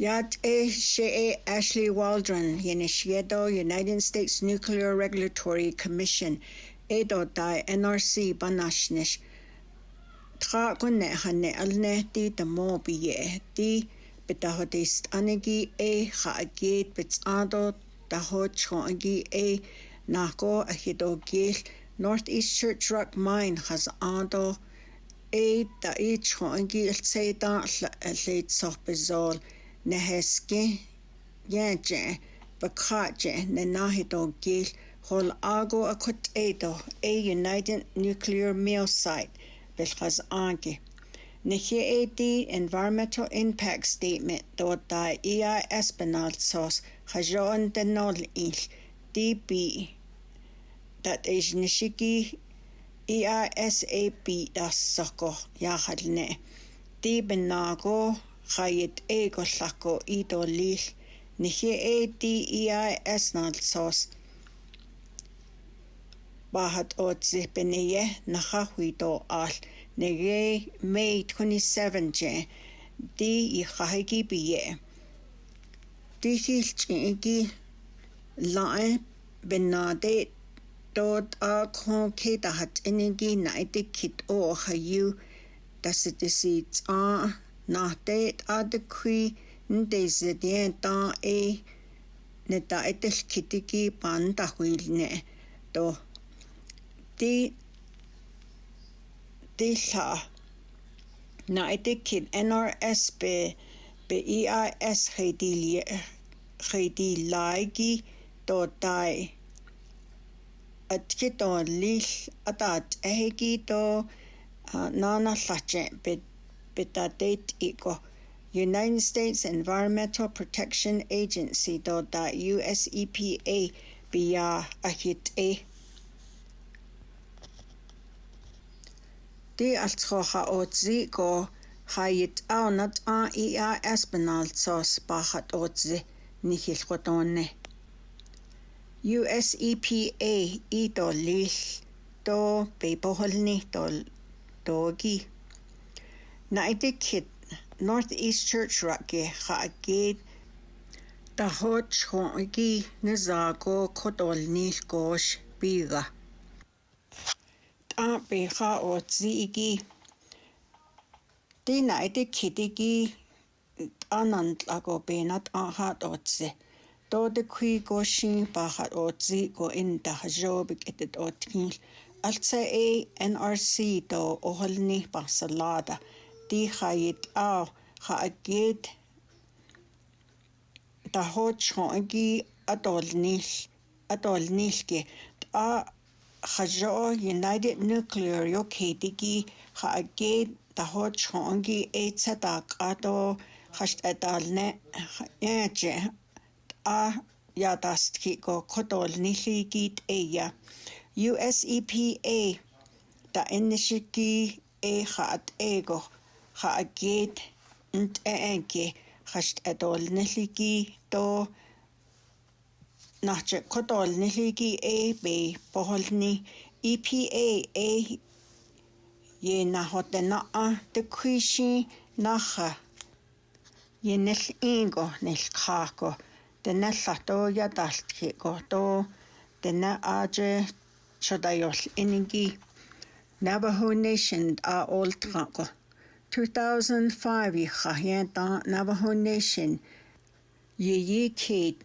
Yat she Shea Ashley Waldron, Yenishiado, United States Nuclear Regulatory Commission, Edo Dai NRC Banashnish, Tra Gunne Hanne Alne, Di Damo Biye, Di Betahodist Anigi E, Haagid Bitsado, Daho Chongi E, Nago Ahido Gil, Northeast Church Rock Mine, has Hazado, E, Da E Chongi Ilse Da, Late Sopizol, neheskin yenchen pakachen nenahito gil holago ago akotato a united nuclear mill site belchaz anki Nihi Environmental Impact Statement do da EI Espinal Sos Hajon Denol Il DB that is Nishiki EISAP das Soko Yahadne DB khayet eegollako idoliil nihi ADEIS nalsos bahat otsipeniye nahahuito al nege May 27 je di ikhahigi biye di hilchigi lae benade dot a khon ke dahat enigi naite kit o hayu das it is a ah. na te a de kui nde ze dien ta e ne ta etel kitiki pan ta huil ne to ti ti la na ete kit NRS be be EIS khedi li khedi laigi to tai atki to lil atat ehgi to uh, nana lache be hospitaliteiko. United States Environmental Protection Agency do da US EPA biya ahit e. Di altro ha otzi go hayit au nat espinal sos bahat otzi nihil qotone. US EPA i do lil do beboholni do dogi. Naide kit Northeast Church Rake Hagid the hot chongi nizago kodolni gosh biga. Ta beha o zigi. Di naide kitigi anand lago benat anhat otze. Do de qui goshin bahat otzi go in the hajob getit otkin. Alce a NRC do oholni basalada. тихает аа хаатгет тахочхонги атолнил атолнилки а хажоо United Nuclear Yoketiki хаатгет тахочхонги эцатак ато хаштаталне яже э, а ятастки го котолнилигит эя US EPA та энэшики э хаат эго хаагид нт энки хашт адолнэлиги то нач кодолнэлиги АБ бохолни EPA A ye e, na hotena a te kuishi naha ye nel ingo nel kako tena lato ya daltki goto tena aje chodayol iningi Navajo Nation a oltranko 2005 Jahienta Navajo Nation yee Kate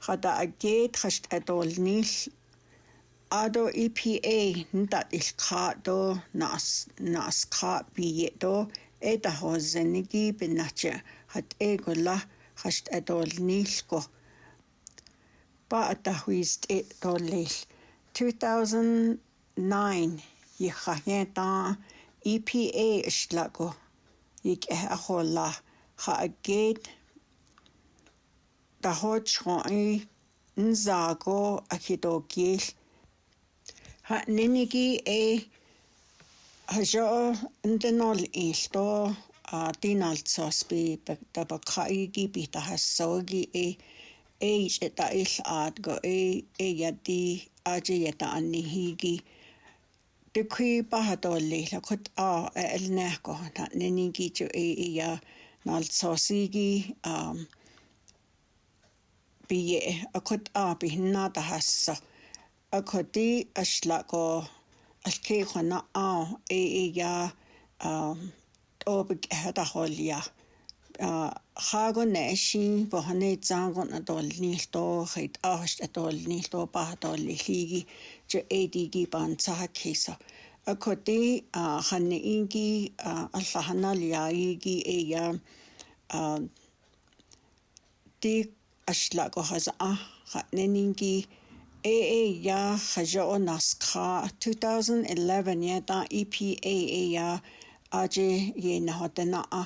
Hada Agate Hasht Adol Nil Ado EPA Ndat Ilkato Nas Naska Biyeto Eda Hozenigi Binacha Hat Egola at Adol Nilko Ba'atahuist Etolil 2009 Yahienta EPA ishlago yik eh ahola ha agid dahot shoi nzago akidogil ha ninigi e hajo ndenol ilto a dinaltsos bi tabakaigi bi tahasogi e e ishita il adgo e e yadi aje yata anihigi tykhi paha tolli, lakot a el nähko, ne ninki jo ei ja nalt sosigi um, bie, akot a pihinna tahassa, akoti aslako alkeikona a ei ja um, obik hätäholja, uh, хаагонэшин бохны заангон атолнилтоо хит ааш атолнилтоо баатоллиги же ADD бан цаак хийсо акоти а ханне инги аллаханалиаиги эя а ти ашлаго хаза а ханненинги AA ya khajo naskha 2011 ya ta EPA ya aje ye na hotena a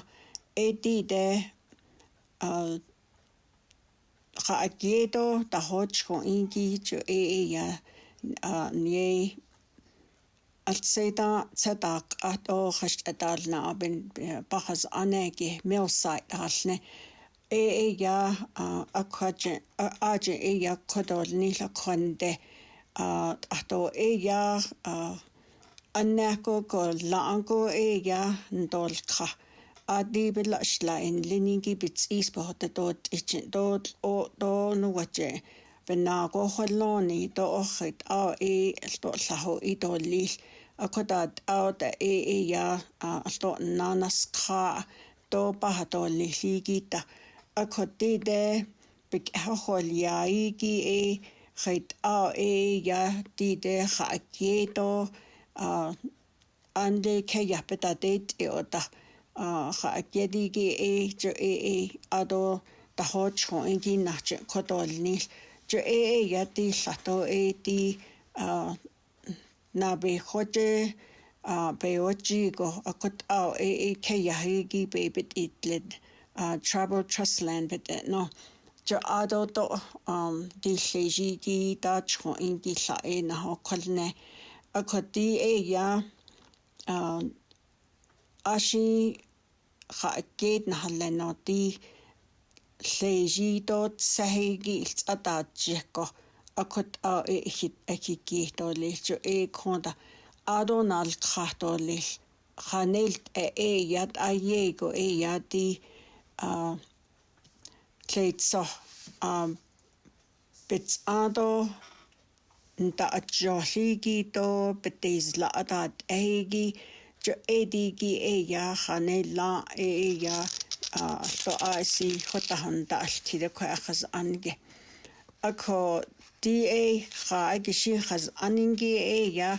AD de raagedo ta hochko ingi cho e e ya nie altseda tsadaq at o khasht atalna abin bahas anegi milsai alne e e ya akhaje aje e ya kodol nila khonde ato e ya annako ko laanko e ya ndolkha адибелашла ин лининги битс ис бохта тот ичин тот о то нугаче веннаго холлони то орхит а э алторлаху идоллил акотат аута э э я алтор нанаскха то пахатолли хигита акотиде бик хохолияиги э хит а э я тиде хакето а анде кяпета дет иота ха акедиги э чо э э адо тахоч хо энги нач кодолни чо э э яти лато э ти а на бе хоче а беочи го акот а э э ке яхиги бебет итлед а travel trust land бет но чо адо то ам ди лежиги тач хо энги ла э на хо колне акоти э я а аши хааккиит нахалланнорти лэжидот сахиги илтсатаатсиакко акут аа ихит э акиккииторлиилчу эекхонта аадонаалкхаарторлиил ханелт ээ яд аеего ээ яди аа клейтсо аа битсаадо нтаатсиорлигито битизлаатаат эеги जो A D गी ए या खाने ला ए ए या तो आसी होता हंदा अल्टी दे को अखज अनगे अको डी ए खा गिशी खज अनगे ए या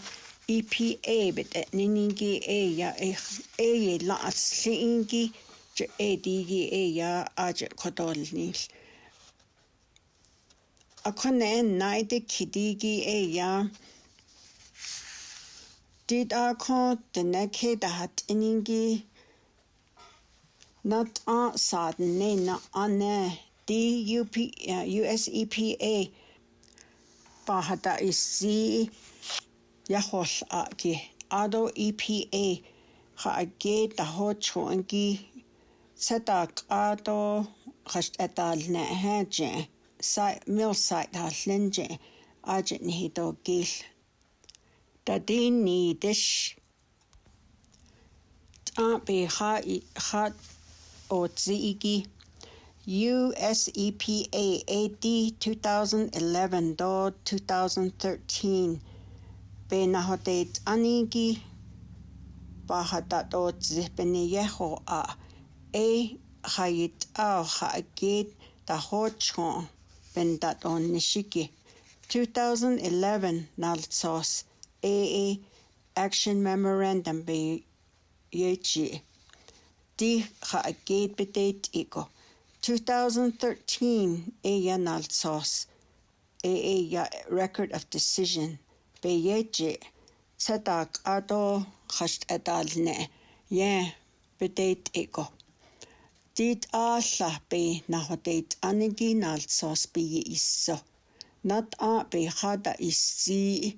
ई पी ए बित निनिगे ए या ए ये ला असिंगे जो ए डी गी ए या आज खतोल नील अखने नाइद खिदीगी ए या Did I call the naked hat iningi? Not on sad nay not on ne D U P uh, U S E P A Bahada is Z Yahos aki Ado E P A Ha age the hot chungi Setak Ado Hash etal ne haje Site mill site has linje Agent Hito gil that they need this. Be hot, hot or ziggy. US EPA AD 2011 door 2013 Benahodet Anigi Bahadatot Zipenieho a A Hayit Ao Hagit Dahochon Bendat on Nishiki 2011 Nalsos AA Action Memorandum be BUG. Di ha gate bedate ego. 2013 ANL sauce. AA ya record of decision. be BUG. Sadak ado hasht adalne. Yeah, bedate eco. Dit alla be nahodate anigin al sauce be iso. Not a be hada isi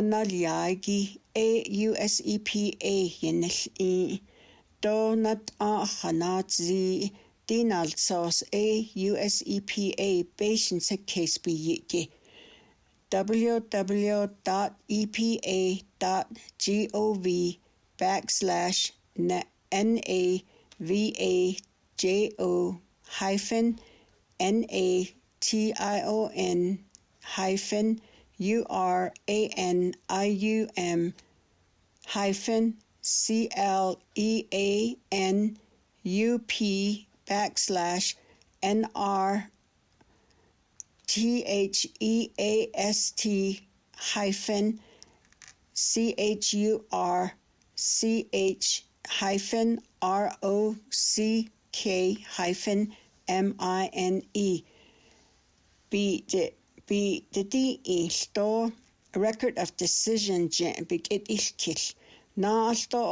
аналиаги AUSEPA янэлъи тонатааханаатзи диналсоос AUSEPA patients case бийги www.epa.gov backslash navajo hyphen nation hyphen U R A N I U M hyphen C L E A N U P backslash N R T H E A S T hyphen C H U R C H hyphen R O C K hyphen M I N E 笔的 би дэди илто record of decision бигэт илкил наалто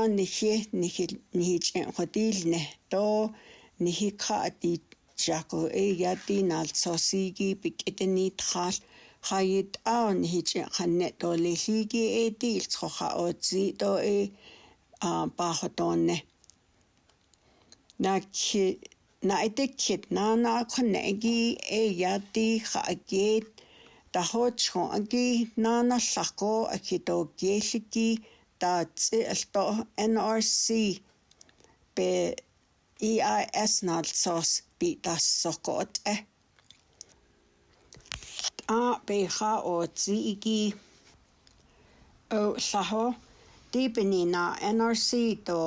анхи нихил нихиж хотилне то нихикати жако эяти налцосиги бигэтни тхал хает аан хич ханне толихиги эти илцхоха оци то э а бахотонне накхи наидэгчит наанаахнэги эяти хаагит тахочхо аги наанарларко акитоокииллики тааци алто NRC бе EIS налсос би тассокот э а беха оциги о лахо дипнина NRC то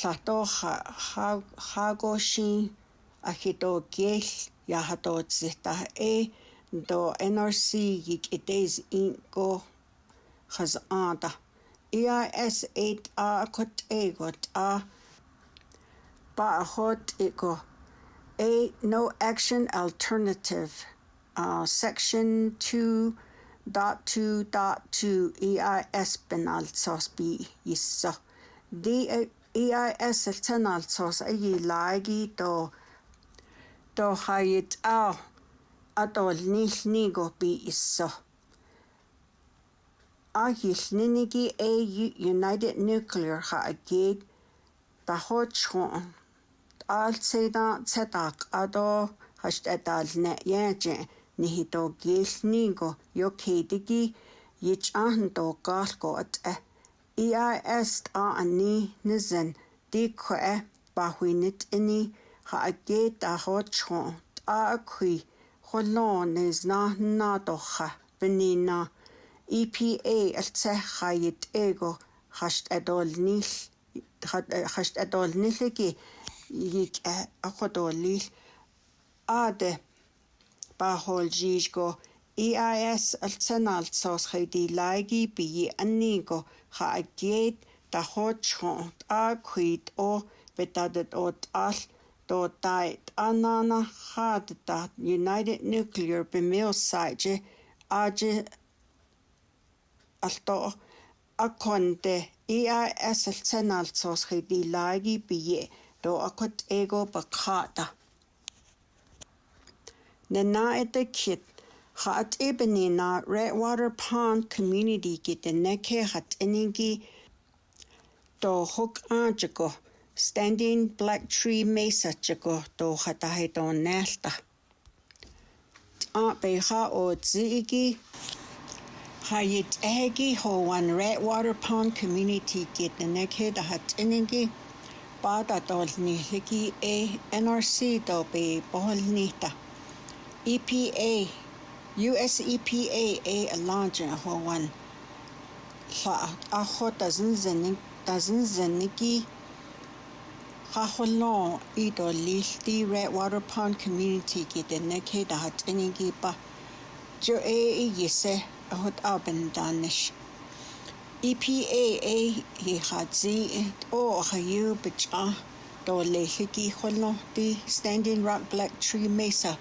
Sato hago shin Hagoshi ajito yahato yajato e do NRC yik'itez inko jaz'anta. EIS 8A kot'ego t'a pa'ajot'iko. A no action alternative. Uh, section two. EIS penal sosbi yiso. D EIS-50 агилааги то то хает а атол нилниго би иссо агилниниги AU United Nuclear ха агид тахочхон алцэда цэтак ато хашт атална яажи нихитогилниго йокхидиги ич ахн то гаалко атэ EIS est a ni nizen, de kue bahuinit ini, ha aget a rochon, a kui, holon is na nadocha, benina EPA altsehayit ego, hast adol nil, hast adol niligi, yik a kodolil, ade, bahol jijgo, EIS alsanal sos chawdi laigi bi annigo cha agiet da hot chont a quid o betadet ot al do dait anana had da United Nuclear bimiosaje aje alto akonte EIS alsanal sos chawdi laigi bi do akot ego bakata. Nana et kit Ha'at'ebene na Redwater Pond Community ki te hat hat'enengi to hook chiko Standing Black Tree Mesa chiko to hataheto to nelta. Aunt Beha o Tzigi Hayit Egi ho one Redwater Pond Community ki te neke da hat'enengi Bada dolni hiki e NRC do be boholnita. EPA US EPA a launching ho wan la a ho dozen zenik dozen zeniki ha ho long i do lilti red water pond community get the ne ke da hat ini ki pa jo a i a hot aben danish EPA a hi hatzi o ha yu bicha do lehiki ho long the standing rock black tree mesa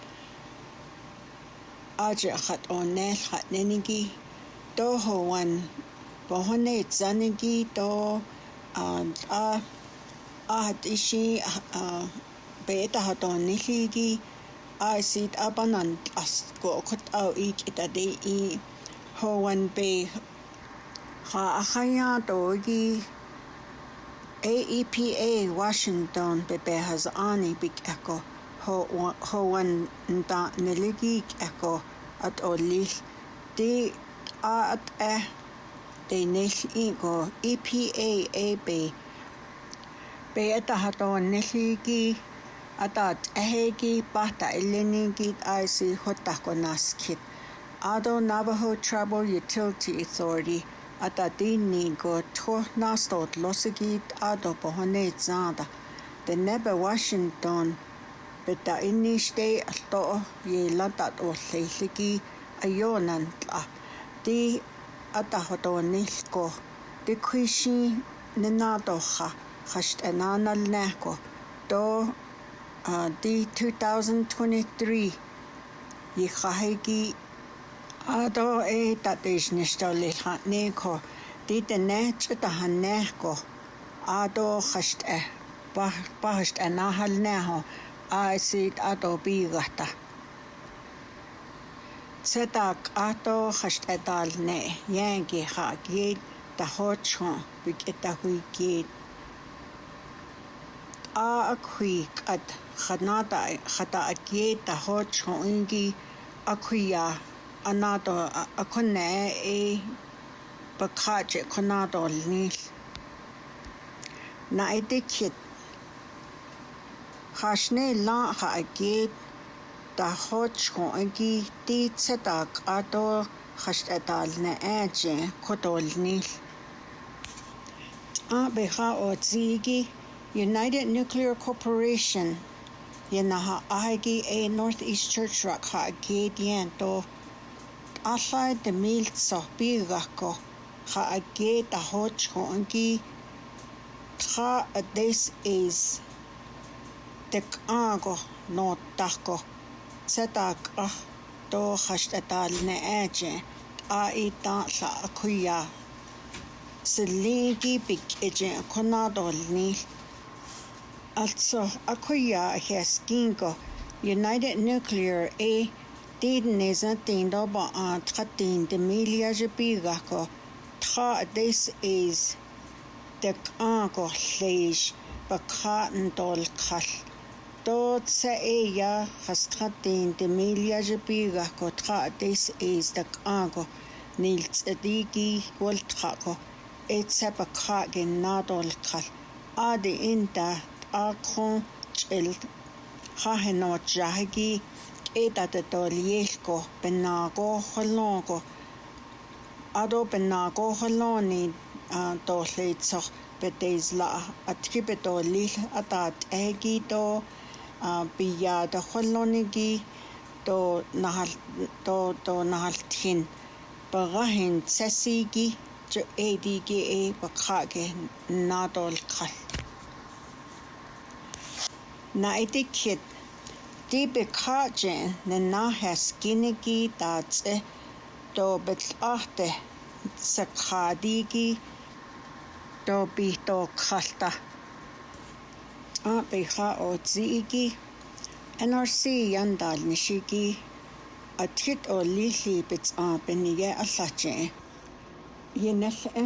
aja hat onel hat nenigi do ho wan bohone zanigi do a a hat ishi beta hat oneligi a sit abanan as go kot au ik itade i ho wan be ha ahaya dogi AEPA Washington bebe has ani big echo hoan yn da nilygig ego at o lill di a at e de nill i EPA AB be at hat o nillygi at at ehegi bata ilinigi IC hotako naskit Ado Navajo Tribal Utility Authority at adini go to nastot losigit ado pohone zanda the Neba Washington peta o alltoo yeelatat uulliilliki ajoonantla ti atahotoonilko tikhuishi ninaatoha khast ananalnako to di 2023 e a do e tatishnishtolilhatniko ti tenechtahaneko ato khast eh pahast anahalneho e аасит ато пигахта цэтак ато хаштаталне янги хакит тахочхо пикэтахуикит аакхуик ат ханата хатаакит тахочхо инги акхуя анато аконне э бакаче конадолнил на эдикет Jaxnei lan xa'akit tajoch ko'onki titsetak ato xaxtetalne eche kotolnil. Abeja otzigi United Nuclear Corporation yenaha ahagi a Northeast Church rak xa'akit yento allai de mil tsohpigako xa'akit tajoch ko'onki Tra this is tek aanko noottahko setaak ah tooxaxtetaal ne'eeche aa'iitaa'la akhuya siliin kiipik eche khonaatolniil also akhuya jiaskinko united nuclear a tiidnisa tiintopa aan tqatiin timiiliaxipigajko tqa this is tek aanko lleiix pakhaa'ntoolqhal Totsa ella hasqatin timilla yipigah kotqatis istak'aku niltz'itiki ualtqaku nadol natolqal adi inta t'aqon ch'il jajenotxajki penago holongo ado penakojoloni tol'itsoh peteisla'a atki atat egito бия тохоллониги то нахал то то нахалтхин багахин сасиги чо эдиги э бакхаге надолкал на этикет дибе каче на нахас кинеги таце то бетлахте сакхадиги то битокхалта o a aqiqa ootsi'iki nrc yantalnishiki atgit oolliilliipits aapiniga allachi e,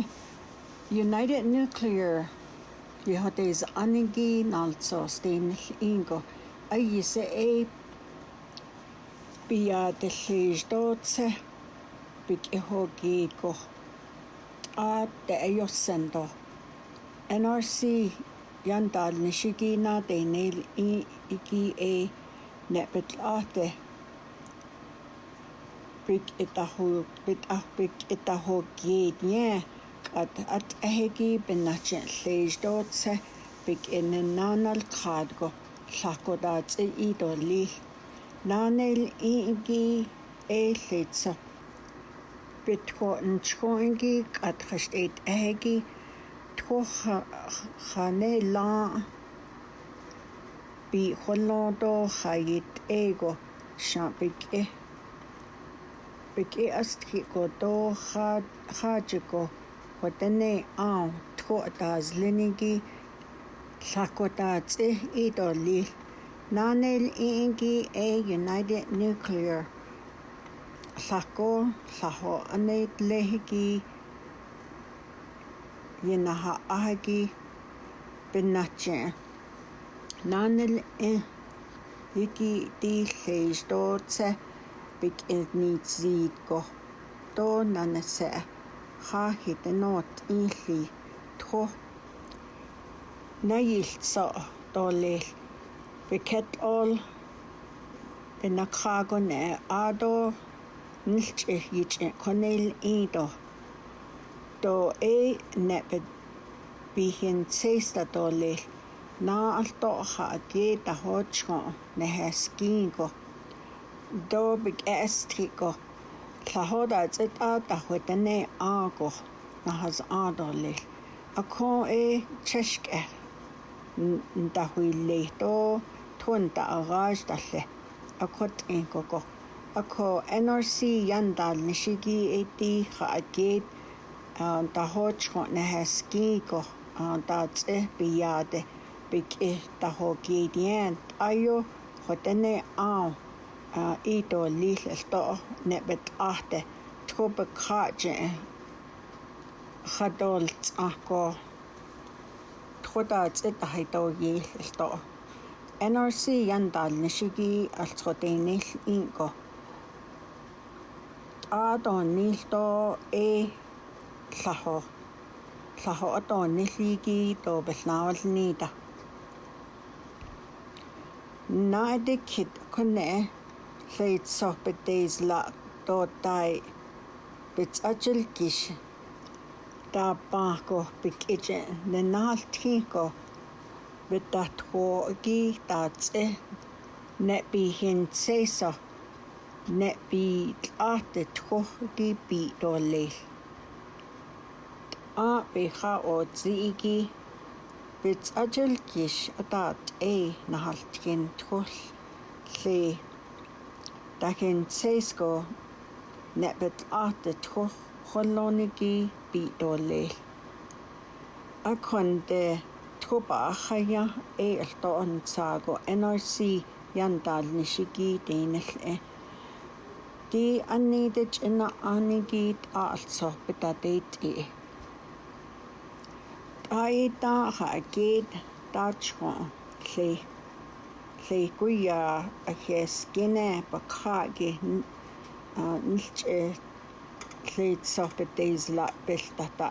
united nuclear yihotes anigi byg iinko ho ei piyaatellixtootse pik'ihokiiko t'aatte ayossanto nrc yantal nishigina tenel i iki e nepetlaate pik etahu pit ahpik etahu kietnie at at ahegi benache lejdotse pik enenanal khadgo lakodatse idoli nanel i iki e letsa pitko nchkoingi at khashtet ahegi ko ha ha ne la bi hono do ha it ego sha bi ke bi ke as ki ko do ha ha che ko ko te ne a to ta z le ni ki sha ko ta che i do li na ne i ki e united nuclear sha ko sha ho ne le ki ينا هاهاجي pinajchee nanel e eh, iki tiilleis tootse pik niitsiitko toonanese haahite noot iilli tho najiltso toolil piket ol pinakhaagone aado nilche yiche konel iido то э нэпэт бихэн цэста толэ наалто ха ге та хоочго нэхэскинго добик эстрико лахода цэт а та хотэнэ ааго нахаз аадолэ акон э чэшкэ ntahwile to thunta agaj talle akot inkoko ako NRC yandal nishigi eti khaagit та хоочхон нахас гинго тац э бияде бик э та хогидиан айо хотене аа ито лилэлто нэбэт ахте тхобэ кхаачэ хадолц ахко тхотаац эта хайтоги элто NRC яндал нишиги алцгодэнэл инго аадон нилто э llaho. Llaho a doni lli gyd o bellnawal nida. Na ydy cyd cwne lleid soch bedeis la dodai bits ajil gish. Da bako big ije na nal tiko bidat ho gi dat e ne bi hin seiso ne bi at de toch gi bi do leil. а беха о зиги бит ажил киш атат э нахалтгин тхол ле дахин сэско нэбэт ат тхох холлониги би доле аконде тхоба хая э элтон цаго нрc яндал нишиги дэнэл э ди аннидэж ина анигит аалцох битадэт э ai ta ha ke ta chho le le ku ya a ke skin e pa kha ge a nil che le so pe days la pe ta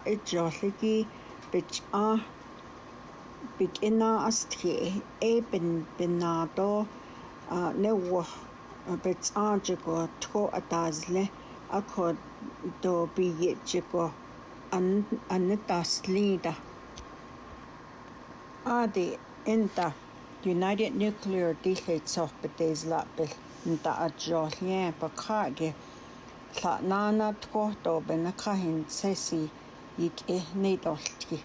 Adi inta United Nuclear dillid sof bedes lapil inta adjol yen pa kage tla nana tkohto benaka hin sesi yik ehne dolti.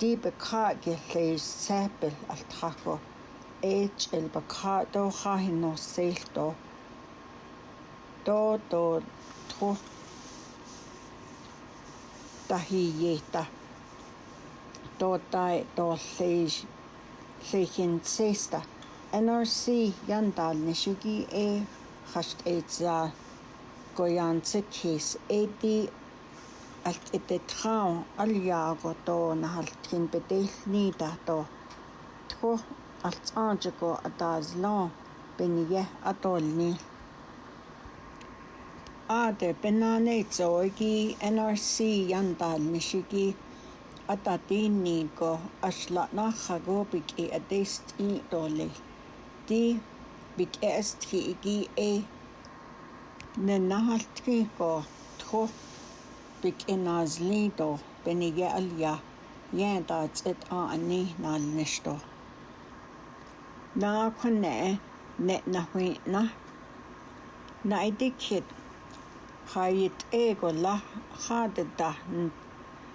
Di bekage leis al tako eich el kahin no selto do do tkohto tahiyeta. tuottai tolliis leihin seista. NRC jandal nishigi e khasht eitsa goyan tsikis eiti alt ite traun aljaago to nahaltkin bedeil niida to. Tko alt anjiko atazlon benige atolni. Ade benaneitsoigi NRC jandal nishigi e ko asla na khago atatinico axtlanajako pik'i'atis t'itolej, ti pik'ias tji'iqui'i na tjuj pik'inazlito peniye'al ya na tset'a'ani nalnextoj. Nakjuane ne'najui'na na'idikjit ja yit'eeko laj ja tetajn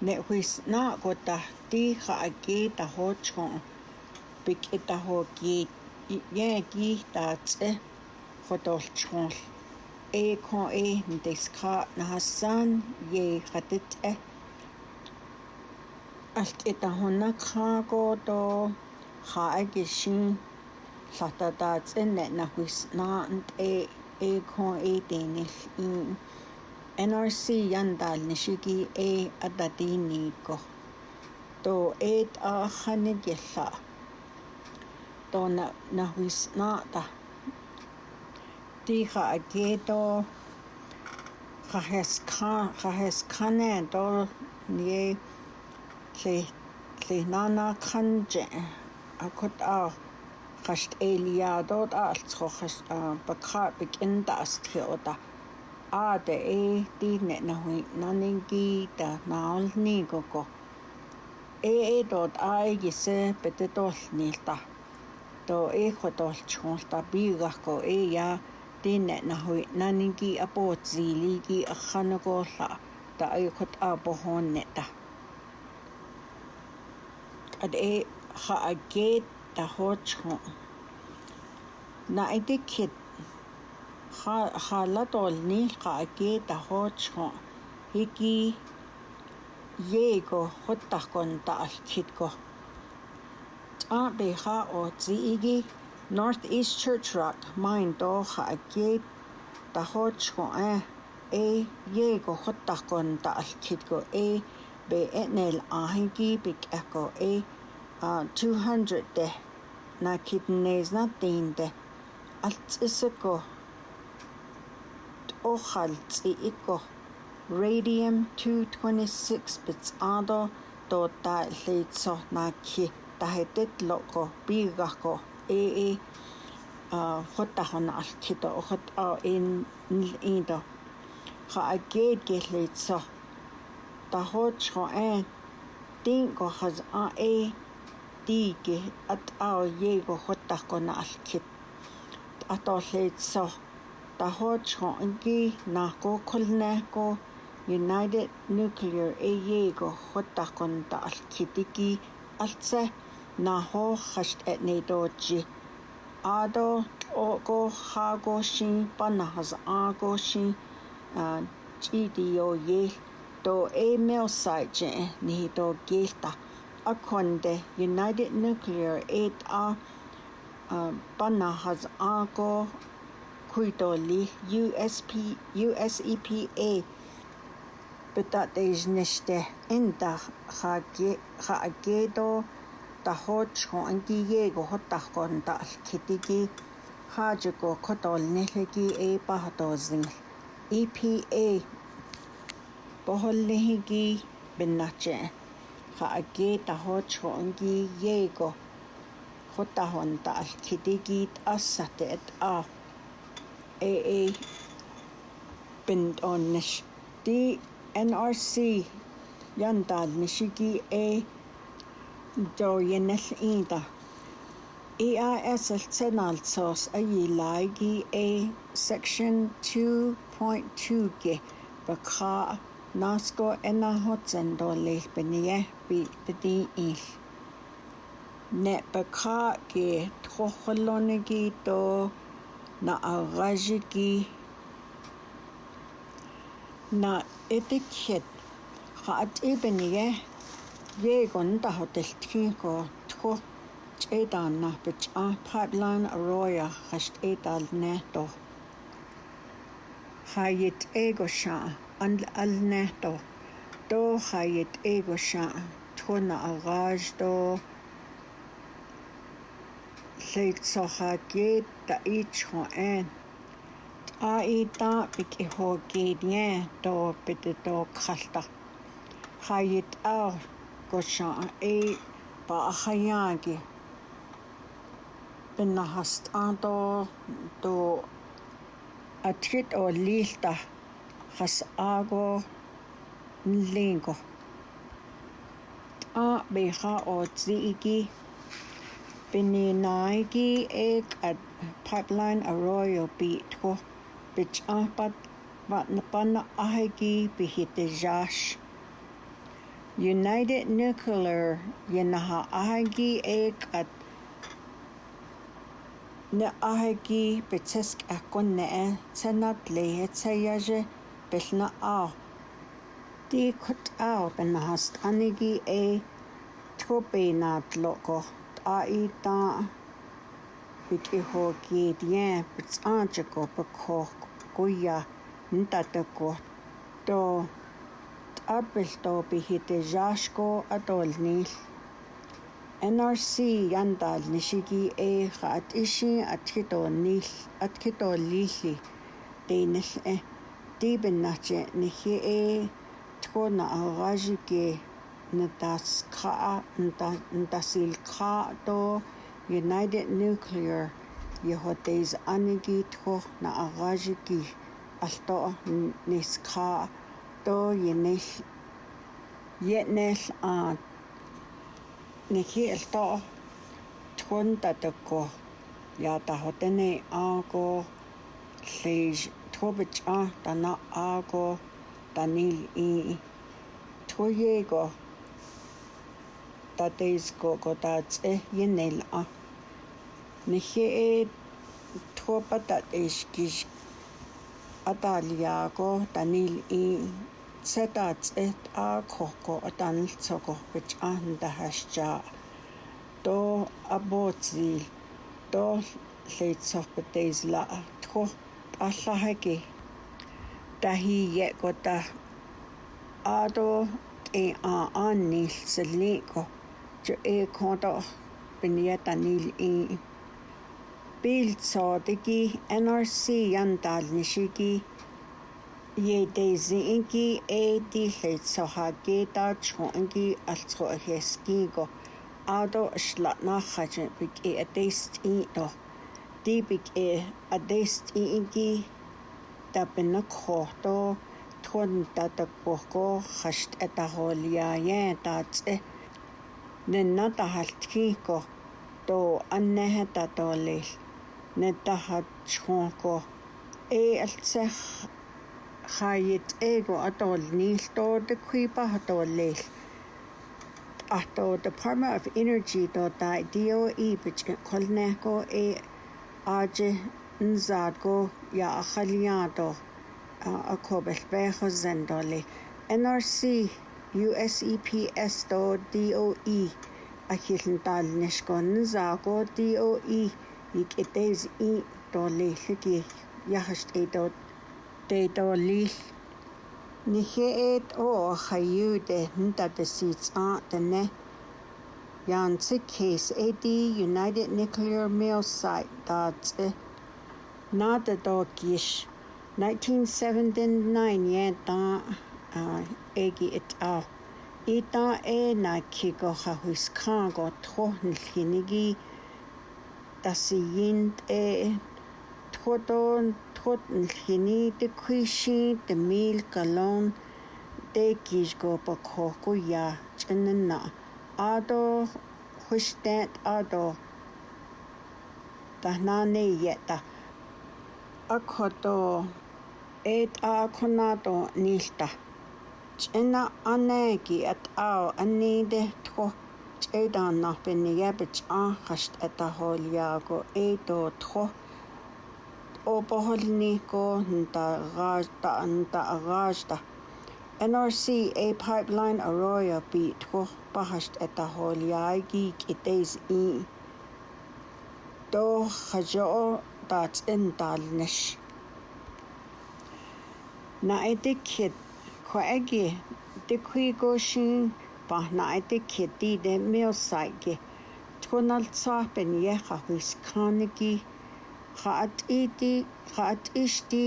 ne huis na gota ti kha ake ta ho chon pik eta ho ki ye ki ta tse khotol chon e kon e ndes kha na hasan ye khatet e allt eta honna kha goto kha ake shin lata ta tse ne na huis na e e kon e denel in NRC yandal nishigi e adadini ko to et a khanigella to na na huisna ta tiha aketo khahes khan khahes khane to nie tle tle nana khanje akut a khast eliadot altskhokh bakha bikinda asthe oda а те э ти не на hui na nin ki ta na ol ni ko ko э э дот ай гисе пете тол ни та то э хо тол чхон та би га ко э я ти не на hui na nin ki apo zi li ki khana ko la ta ay khot a bo hon ne ta ad э ha a ge ta ho chхон на эти кит халатолни qaaki tahochqo hiki yego jottaqon ta'alkhitko abeha otsiigi North East Church Rock maindo qaaki tahochqo a e yego jottaqon ta'alkhitko e be enel ahingi bikako e 200 de nakidnesna tinde altsisko оқалциико radium 226 pitsado tota leitsornaakki тахэтэт локо пиггахко ээ а хоттахонаарлкито охот а ин инто ха агет гэлээцо тахочхо э тин кохаз а э тиге ат а его хоттахконаарлкит атолээцо tahochko ingi nako kolnako United Nuclear AEGO hotakon ta alkitiki altsa naho khasht etnedochi ado ogo hago shin panahas ago shin GDO ye to email site ni to gilta akonde United Nuclear 8 a panahas ago Cuidou-lhe USP, USEPA bedatejnechte inda chagedo da hochko an giego hotakon da alkitigi hajago kodol EPA boholnehegi benache chage da hochko an giego hotahon da AA penton nash ti NRC yantad nishiki a joryenel inta EISL tenal sos a yilai gi a section 2.2 ge baka nasko ena hotsen do leh benye bi pedi il net baka ge troholonegi do na agajiki na itikhet qaat ibenige yegonta hoteltkin ko tko ch'edan na pich'a pipeline arroya khasht edal neto hayit ego sha al neto to hayit ego sha tko na agaj leitsohageta ichhoen аитаапик ихоогииния тооппите тоокхалтар хаагит аа кошаа э паахаяаги пеннахаст аанто то атхит оллиилта хас ааго нлинго аа беха оотсиики Bini naigi e a pipeline a royal beat ko bich apad wat na pana ahegi bihi te jash. United Nuclear ye naha ahegi e a ne ahegi a kone e tenat lehe te yaje bich na au. Di kut au bina hast anigi e tupi na a pipeline a royal ko na pana ahegi bihi te jash. аита бит ихо гидиэ бит анчко бакох гуя нтатко то апл то бихите жашко атолнил NRC яндал нишиги э хат иши атхитонил атхитоллилли тейнэл э дибен наче нихи э тхона агажике Nadaska Ndasilkato United Nuclear Yehotes Anigi Tho na Agajiki Alto Niska To Yenel Yenel a Nehi Alto Tunda Doko Yada Hotene Ago Lej Tobich A Dana Ago Danil E Toyego tateisco kotats e yenel a nehe e thopatat eskis атаалиаако танил и сатац эт а кохко атанл цогорпич аан дахашчаа то абоци то лейтсорптэйсла тхо аллахаки тахие кота адо э а аннил сэлли кохко jo e konto benia tanil i e bild so digi NRC yandal nishigi ye daisy inki e di heit so ha ge da chho inki altro heski go ado shla na khaj big e a taste i no di big e a taste i inki da benak khoto thon ta tak pohko khasht eta hol ya ye ta tse нэнната халтгийко то аннахата тоолил нэтахатсхуунко э алсах хаит эго атол нилтоодек хипа хатолил ахто Department of Energy до да DOE бич колнехко э аже нзадго я ахалиадо акобел бехо зендоли NRC USEPS.DOE ахилэнтаалнашкуаннсаакуу.DOE икэтэс и тоолииллаки яхашт эдо тэдолил нихэт оо хаюдэ нтатэсица тэнэ Yansi case AD United Nuclear Mill Site that's not the dogish 1979 yeah эги эт а ита эна киго хахус канго трохнл хиниги тасиинт э тхотон тхотнл хини те куиши те мил калон те кишго покхоку я чэнна адо хүштэнт адо тахнаны ята акхото эт акхонато нилта ch'ina anegi at'au anide na tjo ch'idanaj piniyep ich'anjax t'etajolyaku ito tjo opojolniku nta'agaxta NRC A Pipeline Arroyo pi tjo pajax t'etajolyaki k'iteis i tojayo'o ta tz'intalnex na'itijit de tikhui go shin na te kheti de me osai ge tonal tsa pen ye kha huis khanegi. Khaat iti khaat isti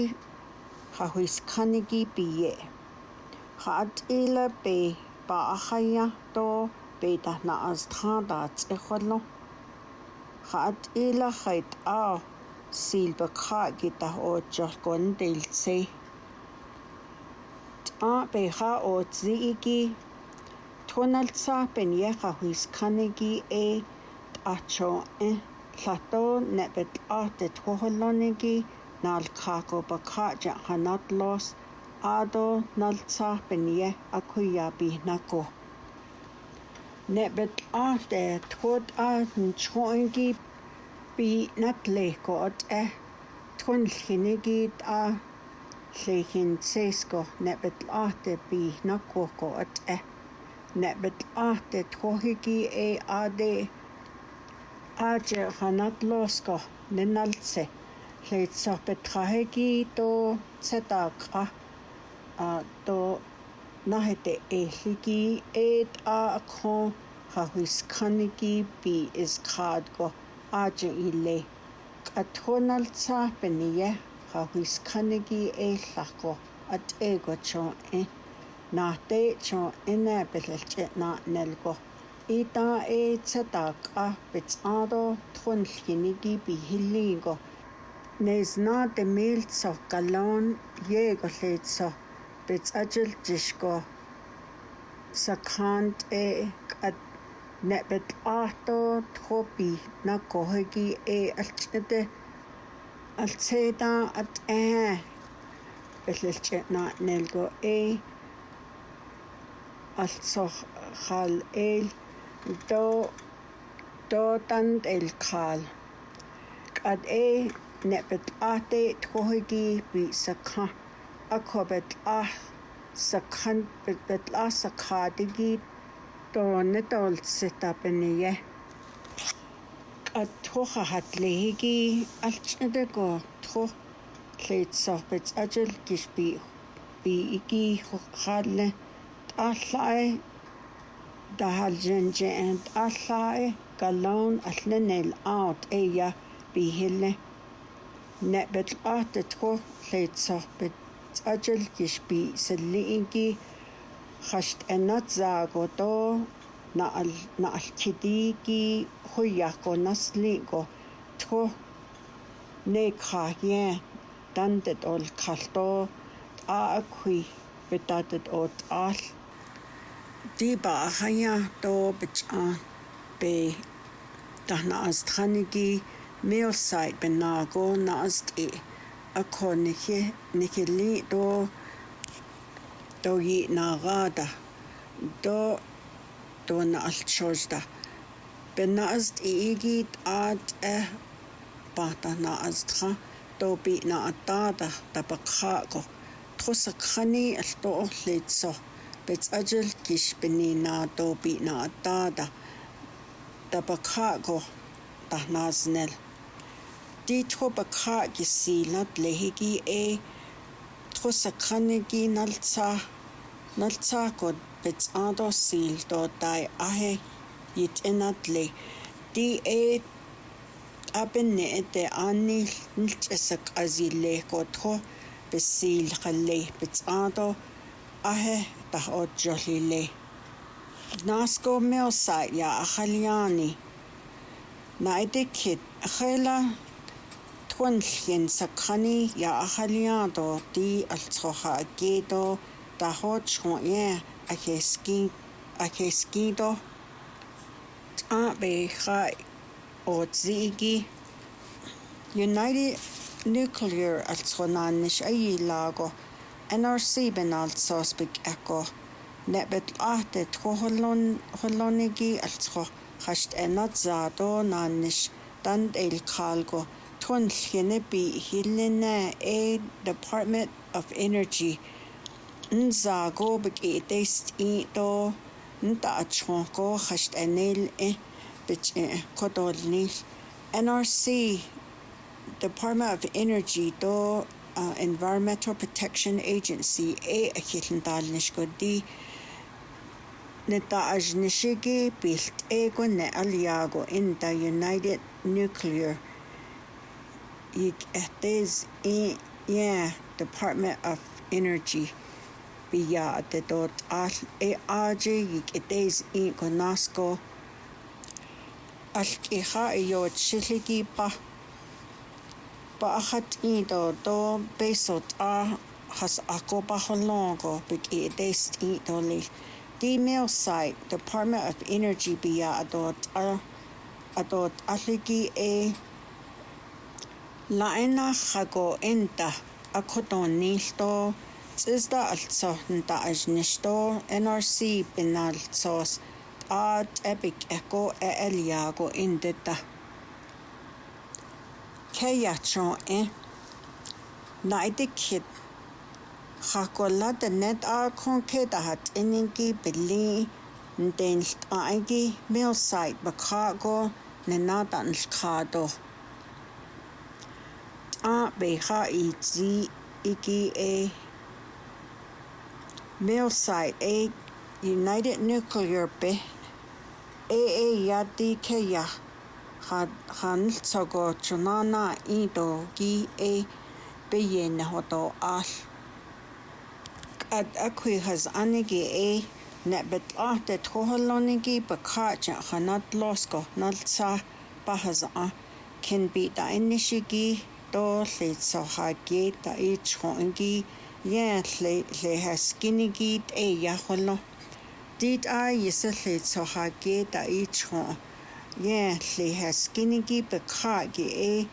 kha huis khanegi piye. Khaat ila pe ba akhaya to pe tahna az thanda tsekholo. Khaat ila khait a silba kha ta o del tse ap'eja otzni'iki tjonaltsa' penyeja juiskaneki e t'ajcho'e lajt'o ne'pet'aj tetjojoloneki nalkjakopakja' janatlos ato naltsa' penyej akjuyapijnako ne'pet'aj tetjot'a nchjo'onki pin'ak lejko ots'ej tjonljeneki t'a se hin sesko nebet ate bi na koko at e. Nebet ate tohiki e ade aje hanat losko nenalse. Le tsape trahegi to tsetakra a to nahete e hiki e a akho hahuis kaniki bi is kradko aje ile. Katronal tsape niye. Yeah. fra hwys cynnig i eill agor a dego tro e. Na de tro yna byllch na nelgo. I da e tydag a byt ado trwnnllgynig i bi hiligo. Nes na de mil so galon jego lleid so byt agil disgo. Sa cant e gad nebyd ato trobi na gohygi e alltnydau الصيدة أتقاه بتلجئنا نلقو إيه الصخ خال إيل دو دو تند القال قد إيه نبت آتي تهجي بسكها أكو بتلاه سكن بتلاه سكادجي دون دول ستابنيه атхоха хатлеги алчндэго тхо лейтсорпец ажил гисби би иги хаалле аллаа дахалжинже энд аллаа галон алленэл аут эя би хилле нэт бит ат тхо лейтсорпец ажил гисби сэллиги хашт энат заагото на на алкидиги huyaco nasligo tjo ne kagien dandet ol kalto a akui betadet ot al diba ahaya do bichan be dahna astranigi meosait benago nast e akonike nikeli do do yi nagada do do na altshorda benast egit eh at e pata na astra to bi na atada ta pakha ko a khani alto hletso bets ajel kish beni na to bi na atada ta pakha ko ta nasnel di tro pakha ki silat lehigi e thosa khani gi nalcha nalcha ko bets ando sil to dai ahe итэнатли ти э апенне эте анни нилчэсак азиллэкотхо писсиилхалли пицаато ахе тах отжолилли наско меоса я ахалиани найдекит ахела тхунлхин сакхани я ахалиато ти алцхоха акето тахоч хуэ ахескин ахескидо Abeja Otzigi United Nuclear Altronanish Ai Lago NRC Benal Sospik Echo Nebet Ate Troholon Holonigi Altro Hasht Enat Zado Nanish Dand El Kalgo Tun Hyenebi Hilene A Department of Energy Nzago Big East Edo Nta ko ntaachjonkoo xaxt'anil i bich'i kodolnil nrc department of energy to uh, environmental protection agency e akhilntal nishkodi nitaajnishigi ne ne'alyago in the united nuclear yik ehtiz i yeah department of energy pia te tot al e aji gik etes i konasko alk i ha i e jo chiligi pa pa ahat i do do besot a has ako pa holongo pik i etes i do li Female site, Department of Energy bia adot a adot aligi e laena hago enta akotonilto Zista also da is nisto NRC binalsos ad epic echo e eliago indita. Kayachon e naidikit Hakola de net a konkreta hat iningi bili ndenlt aigi mil site bakago nenada nlkado. A beha i zi iki e Mill site a United Nuclear be a a ya di ke ya ha han so go chunana i do gi a be ye na ho to a at a kwe has anige a na bet a de tro holoni gi ba ka cha hanat los go na sa ba has a can be da initiate do le so ha ge ta i chon gi Ja, le le has kinigit e ja holo. Dit a yese le so ha eh, ge da i cho. Ja, le has kinigi be ka ge e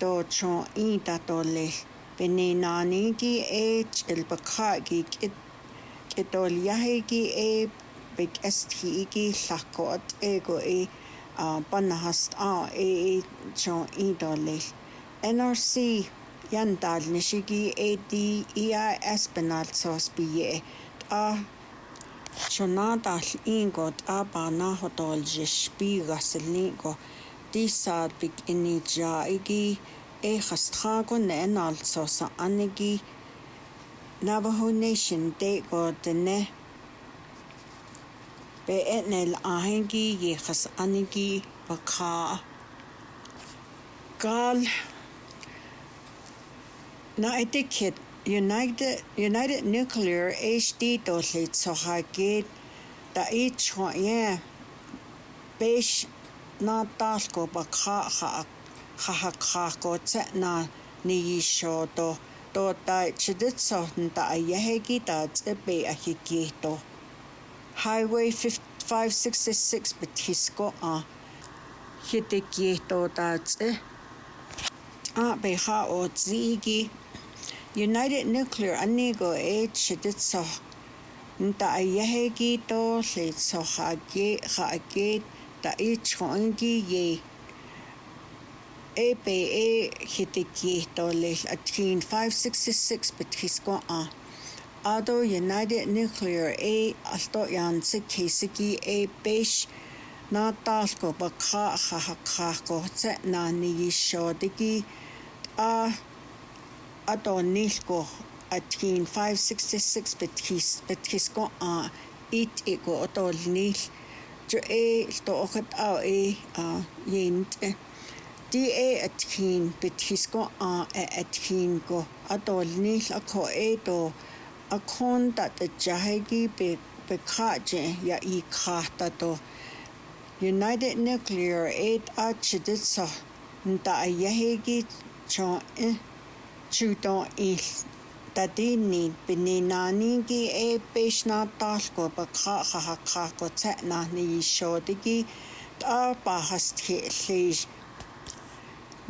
do cho i da do le. Bene nani gi e el eh, be ka gi ke ke do ya he gi e be st gi lakot e go e a ah, ban hast a ah, e cho i do le. NRC яндал нишиги эди иа эспинал сос бие а чонадал ингод а бана хотолж би гаслинго дисаад бик энижа иги э хастхаго нэнал сос аниги Navajo Nation de godene be etnel ahengi yechas anigi baka gal Naitikit United United Nuclear HD doslit so hagit ta ich ye besh na tasko ba kha kha kha kha ko tsa na ni sho to to ta chidit so ta ye hegi ta tse be a higi to highway 5566 betisko a uh, hitiki to ta tse a ah, be ha o tsigi united nuclear अन्य को एट शदत सोह नतायह की तो से सोहाके खाके ताइच होंगी ये ए पे ए हितिकी तो ले अठीन फाइव सिक्स सिक्स पच्चीस को आ आदो यूनाइटेड न्यूक्लियर ए अस्तो यान से खीसकी ए पेश na tas ko ba kha kha kha ko tse na ni shodiki a ador nilko atkin 566 betkis betkisko a it ego ador nil jo e to okat a e a yent de e atkin betkisko a atkin go ador nil akho e do akon dat jahegi be bekaje ya i khata to United Nuclear Aid Archiditsa nta ayahegi chon eh чүдөө ил тадини пининанинги э пешнатаалку бакха хахакхаку цанаахны ишоодиги таа пахастхи лиш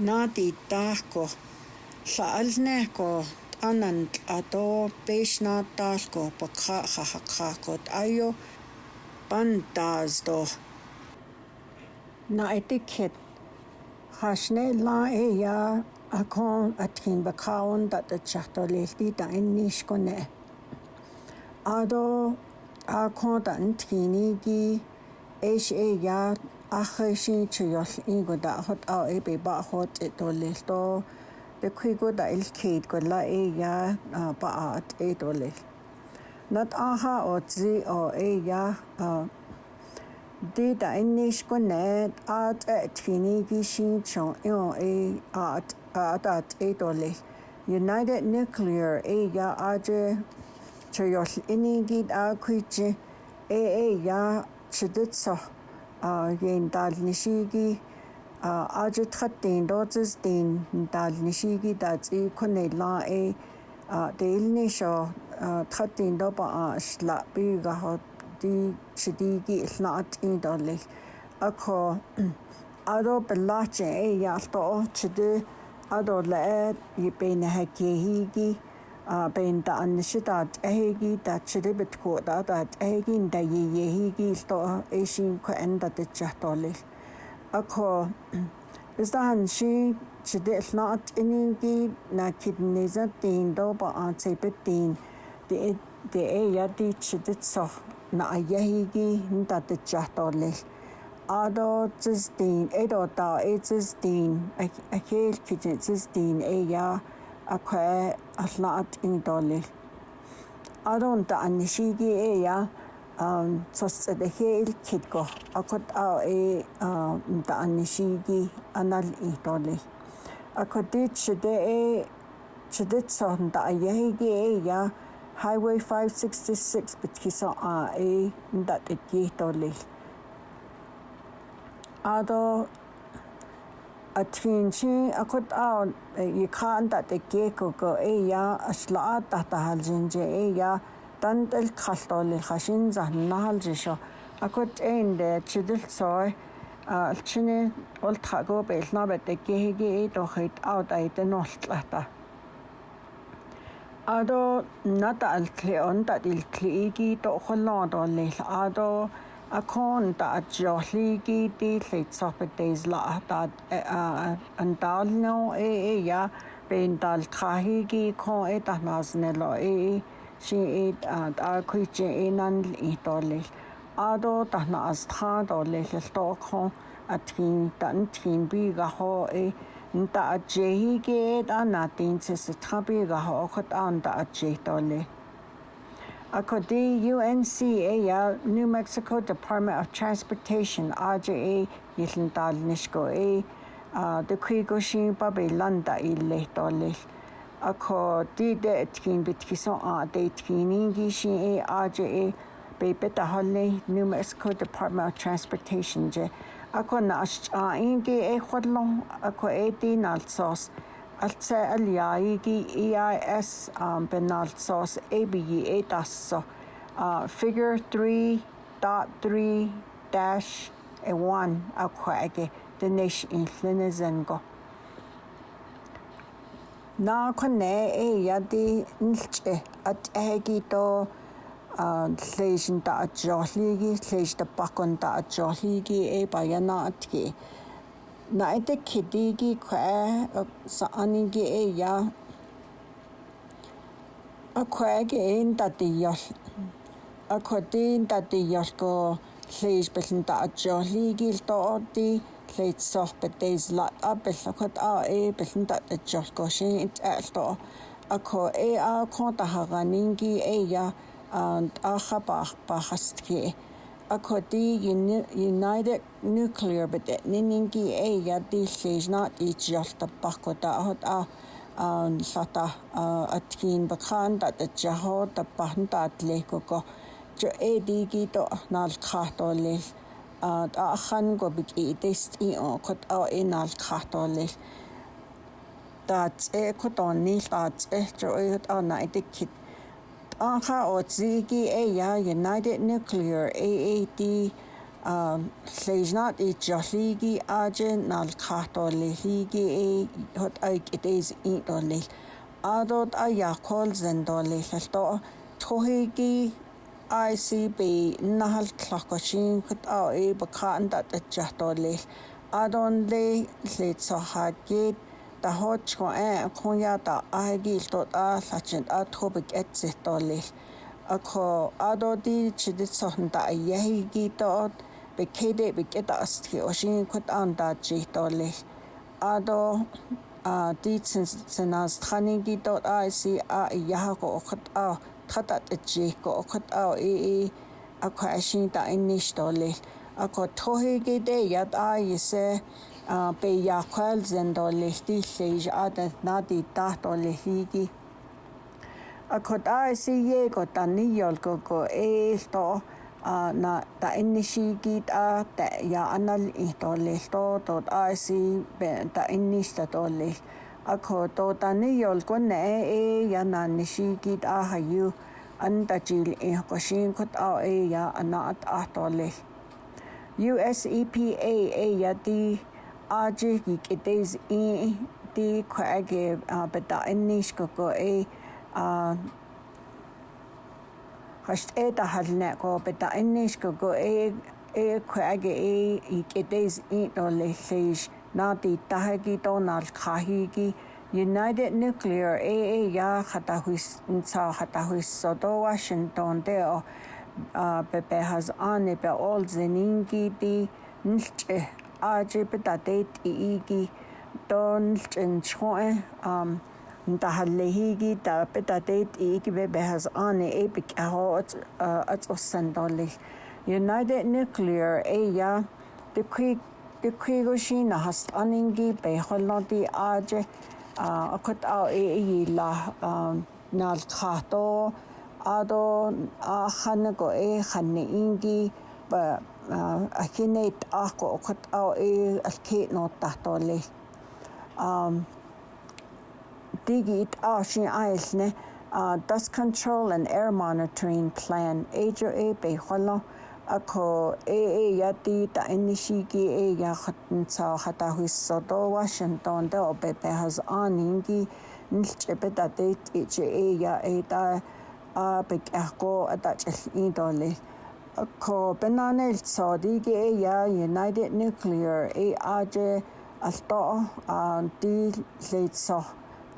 наати таахку лаалнеахку ананд атоо пешнатаалку бакха хахакхаку айо пантаздо на этикет хашне ла э я акон атхин бакаун дат чартолэлти та иннишконе адо акон тантхиники эшэ я ахэшин чиёл ингода хот а эбе ба хот толэлто бэкхигода элкейт гола э я баат э толэл нат аха отзи о э я дэта иннишконе ат атхиники э, шинчон ё э ат ata etole united nuclear e ya aje chyo ini gi da kuichi e e ya chidetso a yen dal nishi gi a aje tratin dotes din dal nishi gi da tsi kone la e adolaat i beina hakihigi a beinta annisitaat ahigi taatsilibit kuutaataat ahigin tayiyehigi ilto eisiin ko endatitsahtoolil akho istahan shi chidillnaat iningi na kidnisatiin doba aantsipittiin ti e, e ti eyati chiditsoh na ayahigi ntatitsahtoolil адоцстин эдота эцстин ахэл кичэцстин эя апэ алнаат ингдоли адонта аннишиги эя ам цосцэд эхэл китго акот а э та аннишиги анал ингдоли акотит шидэ э шидэт сохон та аяги эя highway 566 битхисо а э дат эггийтоли ado atfinchi akut a i eh, khan ta te ke ko ko e ya asla ta ta hal jin je e ya tan tel khal to le khashin zan na hal je sho akut ein de chidil soy a alchine ol tha go bel na ba te ke ge e to khit a ta te no tla ta ado nata al kle on ta dil kle gi to khol no do le ado akon ta jolli gi di lit sop days la ta e, an dal no e e ya ben dal trahi gi ko e ta nas ne lo e, e si e ta ku chi e nan i to le a do ta nas tra do le le to ko atkin tan tin bi ga ho e nta jehi ge ta e na tin se se tra bi ga ho ko ta an ta je to le Ako di New Mexico Department of Transportation AJA yilin nishko a de kuigo uh, shin babe landa ille dolil ako di de etkin bitkiso a de etkinin shin e AJA be holle New Mexico Department of Transportation je ako na a indi e khwadlon ako e di nalsos alta aliaigi e EIS um, benalsos ABE dasso uh, figure 3.3 dash a 1 aquage the nish in linizengo na kone e yadi nilche at egi to uh, lejn da joligi lejn da bakon da joligi e bayana atki naite khidigi khwae saaningi e ya a khwaeg ein tatiyol a khotin tatiyol ko leis beln ta atjolligil to oti leitsor betes la apellakhat a e beln ta atjol ko shin alto e a kho e a konta haraningi e ya and a khabar bahastki acordé United Nuclear bedet niningi e ya di seis not just jafta pakota hot a uh, an um, sata uh, atkin bakan that the jaho the pan dat le ko jo a digi to nal kha uh, le a khan go big e test i o kot a e nal kha to le dat e ko to a dat e jo e eh, oh, анха отсиги эя United Nuclear AAD лейжнат и жолиги ажен нал католихиги э хот айк итэс интонэл адот ая кол зендоле хэлто тохиги ICB нахал тлохгочин хот аа э бакан дат чахтоле адон ле лэцохагит ko tajoch'o'een jun ya ta'ajikil to'ta'al jachin atjo'bik etzijtolil akjo adoti chiditsojnta'ayejikito'ot pikjidi' pik'ita'astji oxin kjuit'antachijtolil ado a ti tsenastjanikito'ot a'isi a' ko iyajajko'o kjuat'a'au tjatat'ätxijko'o kjuat'a'au y akjo axin ta'ennixtolil akjo tjojikitej ya t'a'ayise be ya kwal zendo lehti leish ada nadi dat o lehigi akot a si ye go tani yol go go e to na ta inishi git a ta ya anal ito lehto to a si be ta inishta to leh akot to tani yol go ne e ya na nishi git a hayu anda jil e ko shin kot a e ya anat a to leh US EPA a ya di aji ki kites i ti khage beta ennish ko ko e хашт э та хална ко бета энниш ко ко э э кхаге э икэтэс и толэхлэш нати тахаги тонал хахиги United Nuclear AA я хатахуис нца хатахуис содо Вашингтон дэ о бэбэ хаз ане бэ ол зенинги ди нэлчэ aachipa tateit iiki tonl chinchjue ntajalihiki tape tateit iiki bebehaz'ani eipi k'ajo atz'ossentolil. United Nuclear ella a kut au pejoloti la um i'iyila khato ado hanego e ba ахинейт аақку оқат аа э алкиинуутаартуалли um digit aashin aisne uh dust control and air monitoring plan ajo e be kholo ako e e yati ta inishi ki e ya khatn sa khata hisso do washington de opepe has aningi nilche be ta de e ya e ta a be ko ata chel indole كوبنان الصديق يا يونايتد نيوكليير اي اج الطو ان دي ليتسو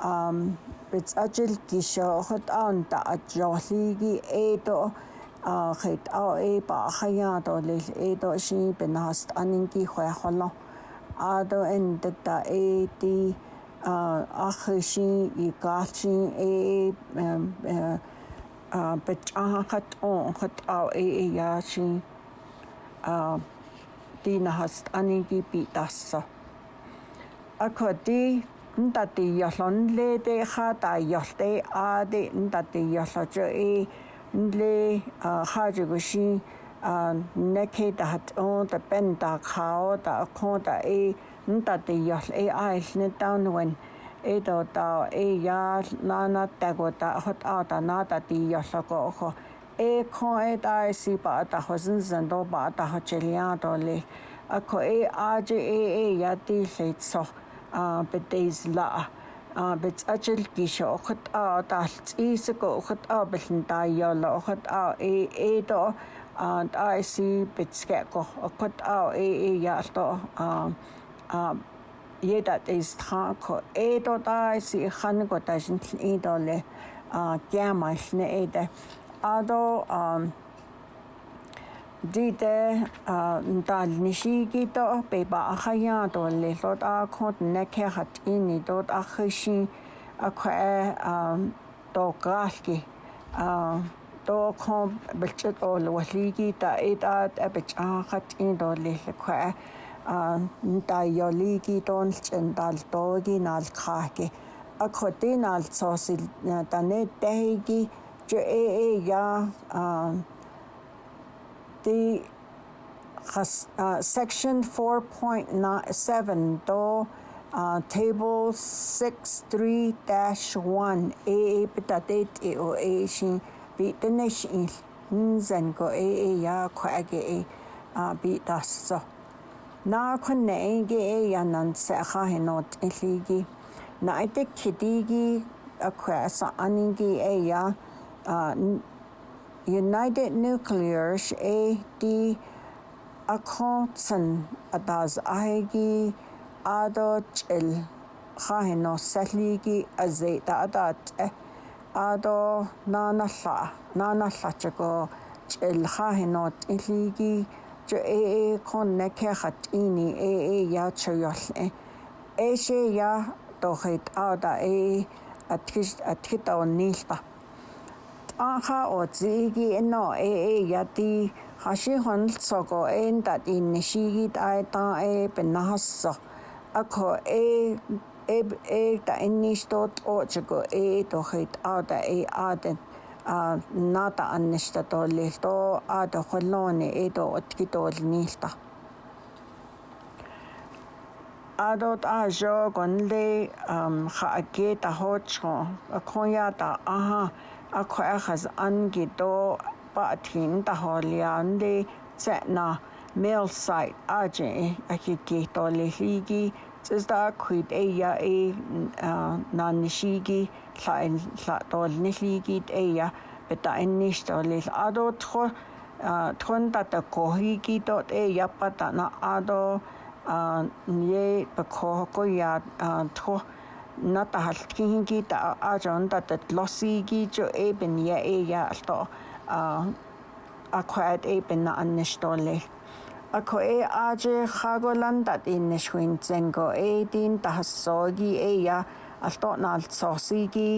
ام بيتس اجل كيشا خد ان تا اجوليغي ايتو خيت او اي با خياتو ليل ايتو شي بناست انينكي خو خلو ادو ان تا اي دي اخشي يقالشي اي Э, э, а бэт ахат он хат а э яши а дина хаст аниги би тасса акоди нтати ялон леде хата ялте ади нтати ялож э нле хажигуши а нэкэ дат он та пен та хао та кон та э нтати ял э айлны таунвэн edo ta e ya la na ta go ta hot a ta na ta ti ya sa ko ho e ko e ta e si pa ta ho zin zin do ba ta ho che lia do le a ko e a je e e ya ti se so a be te is la a be a che ki sho hot a ta i se ko hot a be sin ta ya la hot a e e do and i see bitske ko hot a e e ya to um um jedad is tranko edo da is i hango da jintl idole a germanchne ede ado um dite dal nishigi to beba akhaya to le lot a khot ne khe hat ini dot akhishi akhe um to galki um то ком бэлчэт ол валиги та эдат абч ахат ин доллэ хэ ntaiyoliki tolchen taltoki nalkhaki akhoti tane ya the section 4.7 to uh, table 63-1 shin bi nzen ko ya kwa e bi das so na khone gi e yanan se kha hinot eligi na ite kidigi akwa sa aningi e ya uh, United Nuclear e di akonsen adas ahegi ado chil khahino saligi azeta adat ado eh, nana la nana la chako chil khahino eligi ju e e kon na khat ini e e ya choyol e e she ya to het ada e atkhis atkhit on nilta aha o zigi no e e ya ti хаши хонолцоого эн дат ин нишигит айта э пеннассо ако э э э та инништот очго э тохит ада э, э, э аден э, naata annixtatoliltoo aatojueloni ito otkitolnilta. Adot a yo con le jaqueta hocho, coyata aha, a cuejas angito, patin tajoliande, zetna, mail site aje, a chiquito lejigi, zesta cuid ella e nanishigi. llaen lladollnilligid eia beta ennistollil adotro trondata kohigidot eia patana ado nie bekohokoja tro natahallkihingid ajondatat lossigijo eben ja eia alto akkurat eben annistollil ako e aje hagolandat inneshuin zengo edin tahassogi eia altotnal sosigi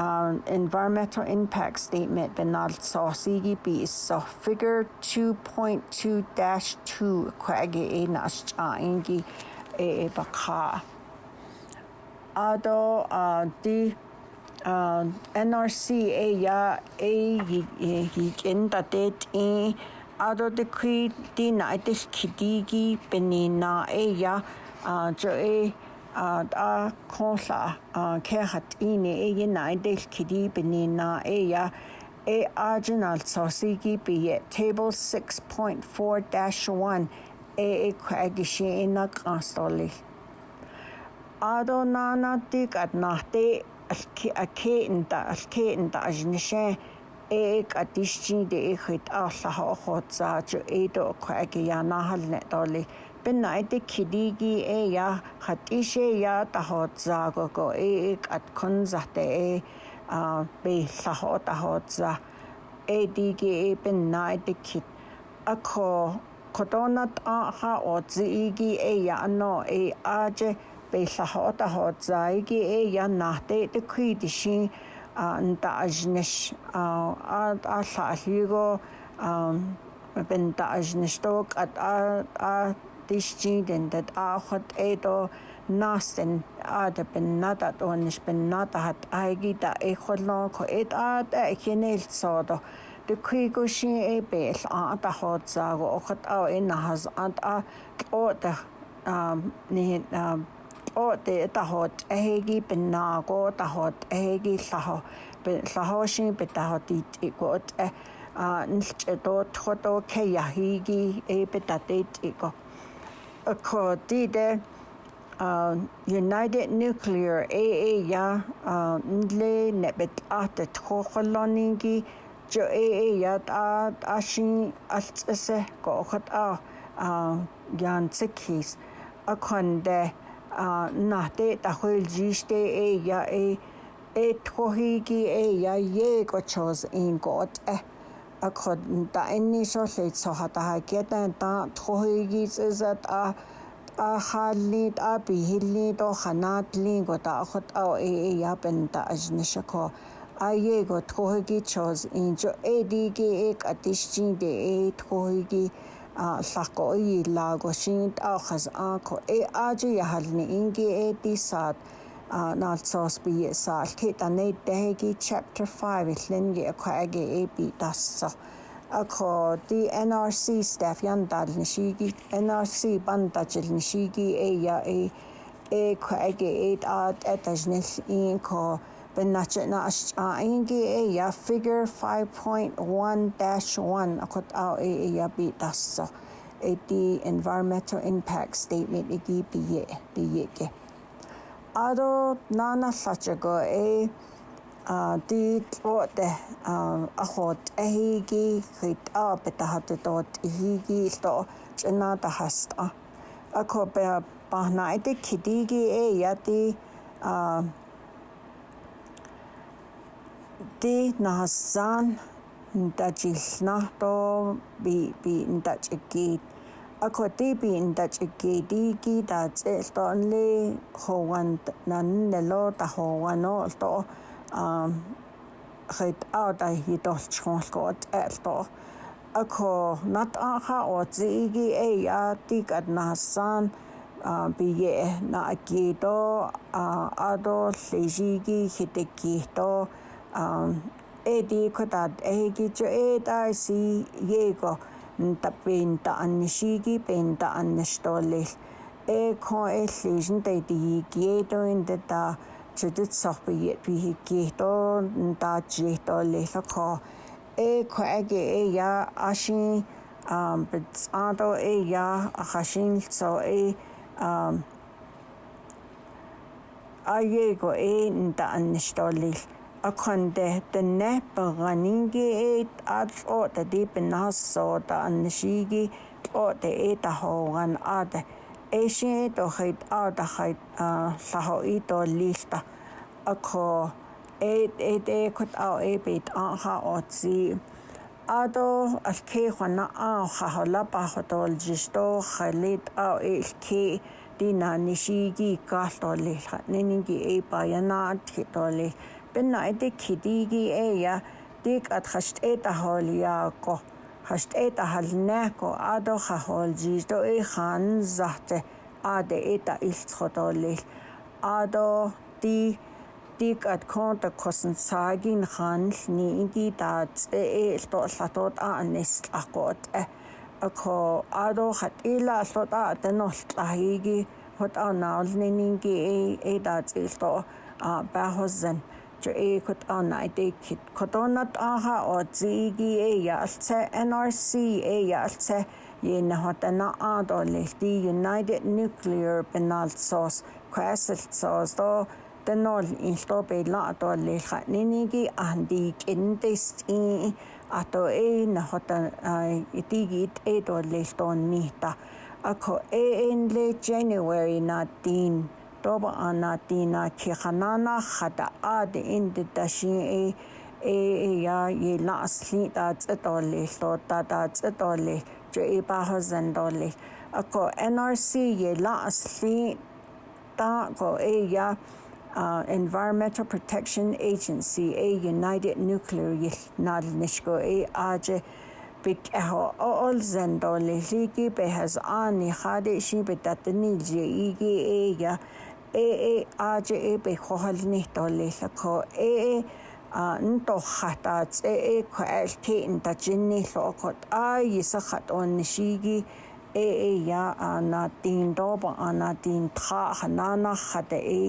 um, environmental impact statement benal sosigi be so figure 2.2-2 kwage e naschaingi e baka ado uh, di uh, NRCA ya e yikin da det in ado de kui di na de kidigi benina e ya uh, jo e eh, а конла кэхат ине эгена эдэл киди бинина эя э аржинал сосиги бие table 6.4-1 э эквагиши ина гранстоли адонана тик атнахте алки акеэнда алкеэнда ажнише эк э атишчи де эхит ааллаха охоцааж эдо кваги янахал нэтоли э beneide kidigi e ya hat ishe ya ta hot zago go e ik at kon zate e a be la hot a hot za e digi e beneide kid a ko kodonat a ha otzi igi e ya no e aje be la hot a hot za igi e ya nahte de kuidishi an da ajnish a a la higo um ben da ajnish tok at a a тишчиндэн дэд аахад эдо настен ада бен нада дониш бен нада хат айгида эхоллон ко эд ада э хинэлт содо дөхийгөшин эбэл ада хоцааго охот аа энэ хас ад а э ота нэхэн оте тахот эхэги беннаго тахот эхэги лахо лахошин бетахот итикот э а нэлч эдо тхото кеяхиги эбетатит ико akkordide uh, United Nuclear AA ya uh, nle nebet ate tkhoqoloningi jo AA ya ta ashin altsese ko khat a yan uh, tsikis akonde uh, na te ta khol jiste e ya e e tkhohigi e ya ye ko chos in got eh акхот та энни шоллит сохатаа кетэн та тхоигисэсат а а халлит а бихиллит о ханатлин го та ахот а э, э япен та ажнишако аего тхоиги чоз инжо эдиги эк атишчин де э, э тхоиги э, а лако и лаго шинт ахас ако э ажи яхални инги э дисат nalsos bi sa ke da ne degi chapter 5 it lingi akwa age e bi dassa ako di NRC staff yan dal nishigi NRC banda jil nishigi e ya e e kwa age e at etajnil in ko bennache na a ingi e ya figure 5.1-1 akot a e ya bi dassa e di environmental impact statement e gi bi ye bi ye ado nanallatago e а ди тооте а ахот эхиги хит а бетахат тоот ихиги то чна тахаст а акопе пахнайте кидиги э яти а ди насан дажилна то би би дажигит ako tibin da chiki diki da tsel to only howan nan ne lo ta howan o to um хэд аа да хит олчхон л гот айл то ако нат аха о зиги э я тик ад насан а бие на акито а адо лежиги хитеки то а эди котад эги чо э да си его нтаппиинта аннисиигипиинта аннасторлил экоэллисин тайтигиикиэлуин тата чутутсорпиги пихиккиихтоо нтаатсиихтоорлиллакоо экоаги эя э, аши ам бцаадо эя ахашинлцо э ам аего э нтааннасторлил أكنده تنه بغنينجي إيت أدل أوتا دي بنهص أوتا أنشيجي أوتا إيتا هوغن أوتا إيشي إيتو خيط أوتا خيط سهو إيتو ليستا أكو إيت إيت إيكوت أو إيبيت أنها أوتسي أدو الكي خنا أنها هلبا خطول جشتو خليت أو إيكي دينا نشيجي كاستو ليستا نينجي إيبا ينات خيطو ليستا benna de kidigi eya dik at khast eta holia ko khast eta halna ko ado kha holji to e khan zahte ade eta iltsxodolil ado ti dik at konta kosen sagin khan ni ingi dat e el to llatot a anis akot ako ado khat ila e allot a tenollahigi hot anaulningi e dat e il to a bahozen e kut ana de kit kodonat aha o zigi yalce NRC e yalce ye hotana ado United Nuclear Penal Sos Crescent Sos do denol ilto be la do leha ninigi andi kindest i ato e na itigit e nita ako January na طب آناتینا که خنانا خدا دی اند تشیعی ای ای یا یه لعصلی دا تدولی لوتا دا تدولی جو ای باها زندولی اکو NRC یه لعصلی دا کو ای یا Environmental Protection Agency ای e, United Nuclear یه نال نشکو ای آجه بكها أول زندولي ليكي بهز آني خادشي بتتني جيجي إيجا ee ajeb khohalni tollillakho ee нтохатаац ээ калтин тачинниллоокот аисахат оннишиги ээ я анатин доба анатин тха хананахат ээ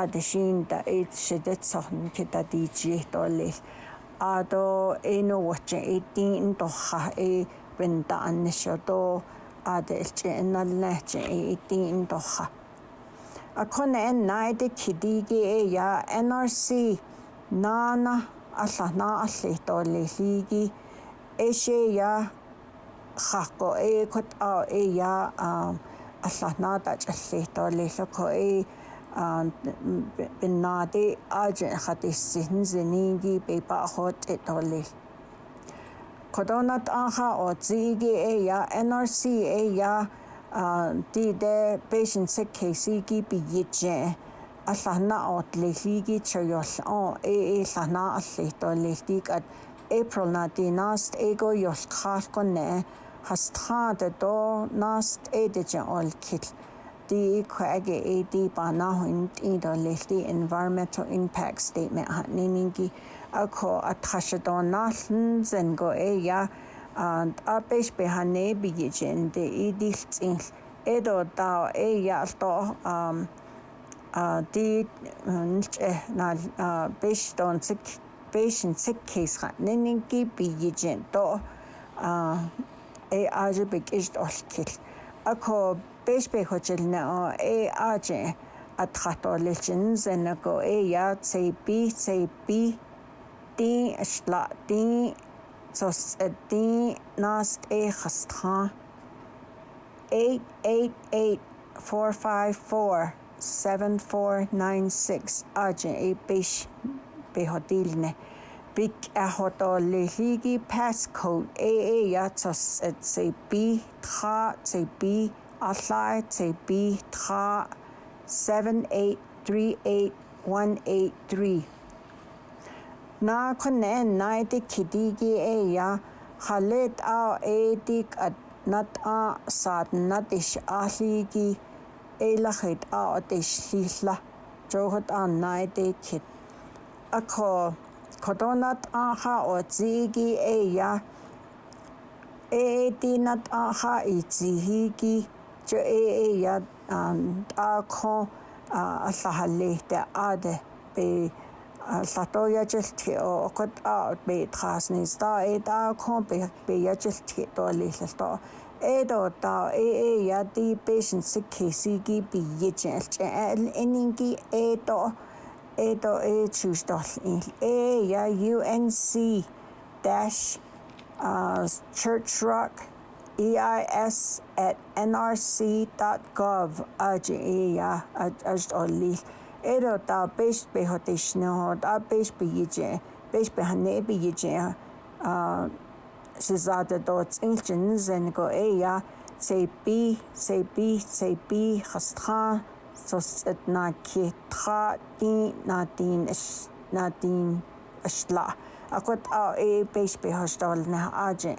адшинта итшэдэцорн китадичиэттоллил адо энуучэ итин нтоха ээ бента аннишото адэлчэ наллаачэ итин нтоха akon en naide kidigi e ya NRC nana alla na alli tolli ligi e she ya khako e kot a e ya alla na ta alli tolli loko e binade aj khatissin ziningi be ba hot e tolli kodonat aha o zigi e ya NRC e ya di de beijing se kesi gi bi yeje a llana o le hi gi choyol o e e llana a lle to le di april na di nast ego yol car ko ne has tha de do nast e de je ol kit di kwage e di ba na hun ti do le environmental impact statement ha ni ningi a ko a thasha do na zen go e ya and apesh behane bigijende idiltsin edo da e yalto um а ди нч э на беш донцик бешин цик кейсга нэнинги бигижен то а э аж бигэж олхил ако беш бэ хочилна э аж атхатолчин зэнако э я цэпи цэпи ти ашла ти صدقني ناقص A خسطها 888-454-7496 Ajin e bish behodilne Big ahodolihigi passcode AA yatos et se b tra se b alai se b tra 7838183 Nā kone nai te kiti ki e ia, ha let au e te at nat a sāt nat ish e a ki e la khit a o te shihla, johat a nai te kit. Ako, koto nat a ha o tzi ki e ia, e, e te nat a ha i tzi hi ki, jo e e ia um, a kon a uh, sahalehte ade de pe латояжилтхи оқот аут бе трааснистаа э таа компи бе яжилтхи тоолииллалтоо эдо таа э э яди пешн сиккисиги биежилч энинги эдо эдо э, э, э, э чүштол э я UNC dash uh, church rock eis at nrc.gov аж э я аж олли Έρωτα πες πεχωτισνό, τα πες πηγήτσε, πες πεχανέ πηγήτσε, σιζάτε το τσίλτσιν νιζενικο έα, τσεπί, τσεπί, τσεπί, χαστχά, σωστέτ να κοιτχά, τι να την, να την, اشلا اقد او اي بيش بهشتغل نه اجن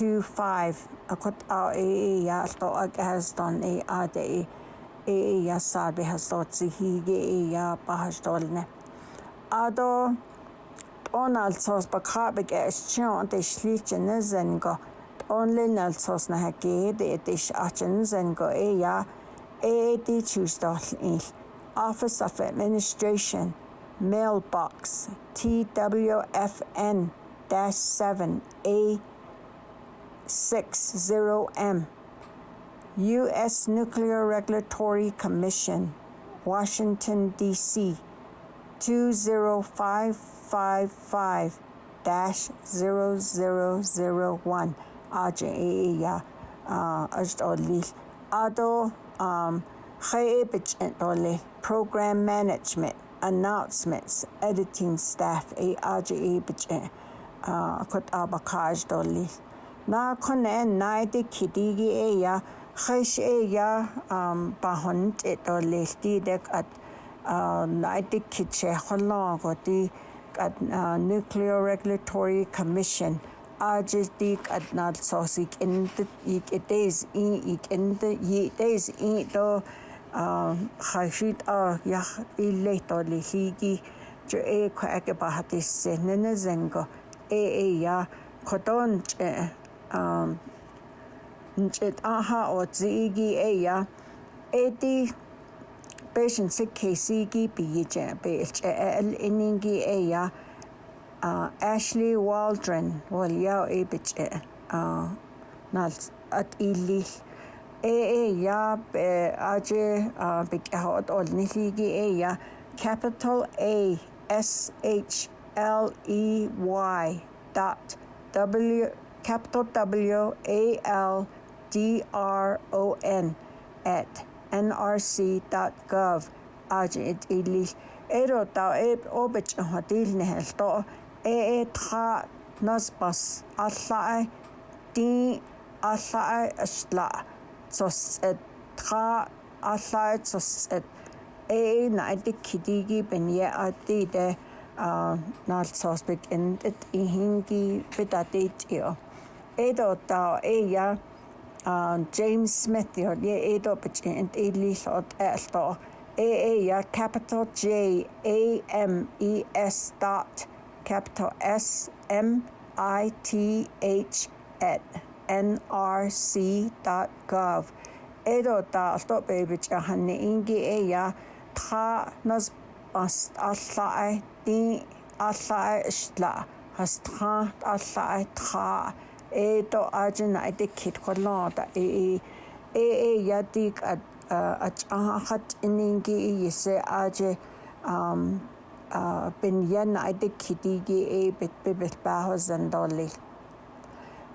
88867625 a cut out a ya to a gas done a day a ya sabi has thought see he gay ya pahastolne ado on alzos bakabe gas chant the schlichen is and go only nelsos na hake de dish achens and go ya a de choose office of administration mailbox twfn dash seven a 60M, U.S. Nuclear Regulatory Commission, Washington, D.C. 20555 0001 AJA uh, Ajoli Ado um, Ole Program Management Announcements Editing Staff AJA uh, Kot Abakaj Doli na konen nai te kiti gi e ya khish e ya um pa hon te to le dek at uh, nai te kitche holong ko ti at uh, nuclear regulatory commission ajestik at nat sosik in the it is in it in the it is in to um, khashit a ya ille to le higi jo e ko ake bahatis se nene zengo e e ya koton ntshet'aja otzi'iki ella eti pexintsik kejsiki piyicha'pi ilch'e'e'el ininki ella Ashley Waldron walyau ipich'e nal at'ilil e ella achi pik'yajo'ot'olnijliki ella capital A S H L E Y dot W capital W A L D R O N at nrc.gov. Ajit ili ero tau e obich a hotil nehel to e tra nasbas a sae di a sae a tra a sae tos et e kidigi ben ye de a na in it i hingi vidatit io eedota eia James Smith yod ye edo bachin e lillod elto e eia capital J A M E S dot capital S M I T H at nrc dot gov edo da elto bebich hanne ingi eia ta nos ast alla di alla isla has tra alla tra это ажин адиккит холлоорда э э э ятик ат ат ахат ининги иесе аже ам а бен ян адиккитиги э бит бибет баахозан долли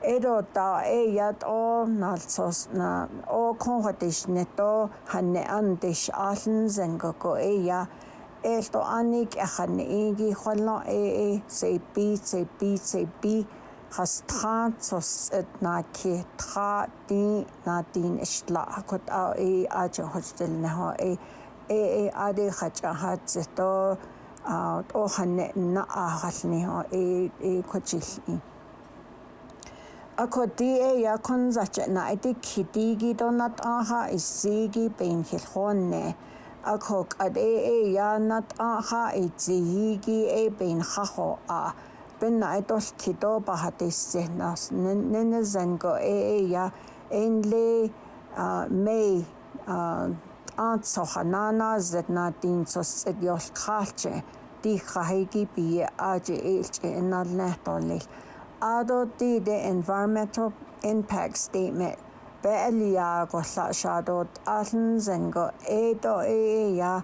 эдо та э ят о налсос на о конхатиш нето ханне андиш аалн зангоко э я элто аник аханне инги холлоо э э сепи сепи сепи restaurant sos et na ki tra di na din isla akot a e a cha hostel na ho e e e a de kha cha ha ze to a o han na a hal ni ho e e ko chi i akot di e ya kon za cha na e di ki di gi do na ta ha i si gi ben hil hon ne akok ad e e ya na ta ha e zi gi e ben ha ho a bin айдуултидо бахатисзэхнаас нэнэзэнго ээ я энле мэй ант соханана зэтна динцос эгёлтхаалчэ дихахэги бие ажи ээлч энналнэхтоллил адоти the environmental impact statement бэлиа голла шадод алн зэнго эдо ээ я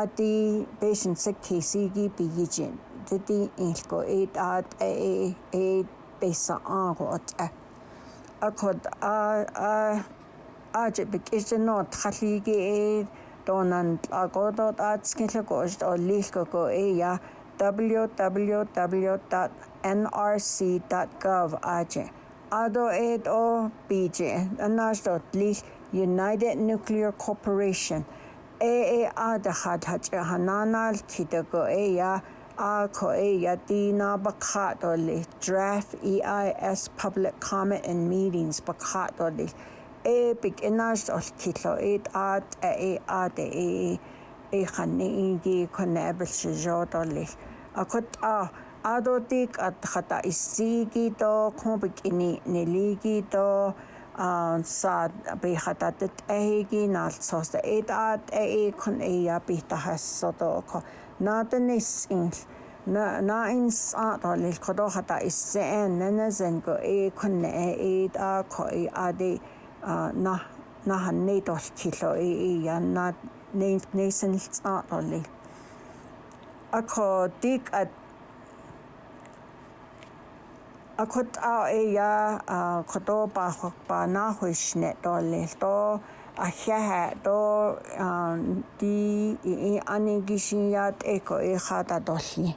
ади patient sick case-ийг бийжин tidi ilko it at e e besa angot a akod a a ajib kisno thaligi e donan agodot atskinlegost olilkoko e ya www.nrc.gov aje ado et o bj anastot lich United Nuclear Corporation AAA дахад хаж хананал кидэго эя ako e yadina bakat oli draft EIS public comment and meetings bakat oli e big enas ol kilo et at e at e e khanne ingi konabel sjod oli akot a adotik at khata isigi to khobik ini neligi to саад би хататт эхигийн алцоос эдат э кон э я би тахассото ко наатаниссингил наинс ааталил кодохата иссеэн нанасанго э конне э, э ит а ко э ади на нахан нейдол кило э э яна нейт нейсэнл ааталил ако дик ат акот а э я кодо бахок ба нахуишне толил то 啊，哈哈，都嗯，的，俺俺们这些人，就一个一个哈子多些。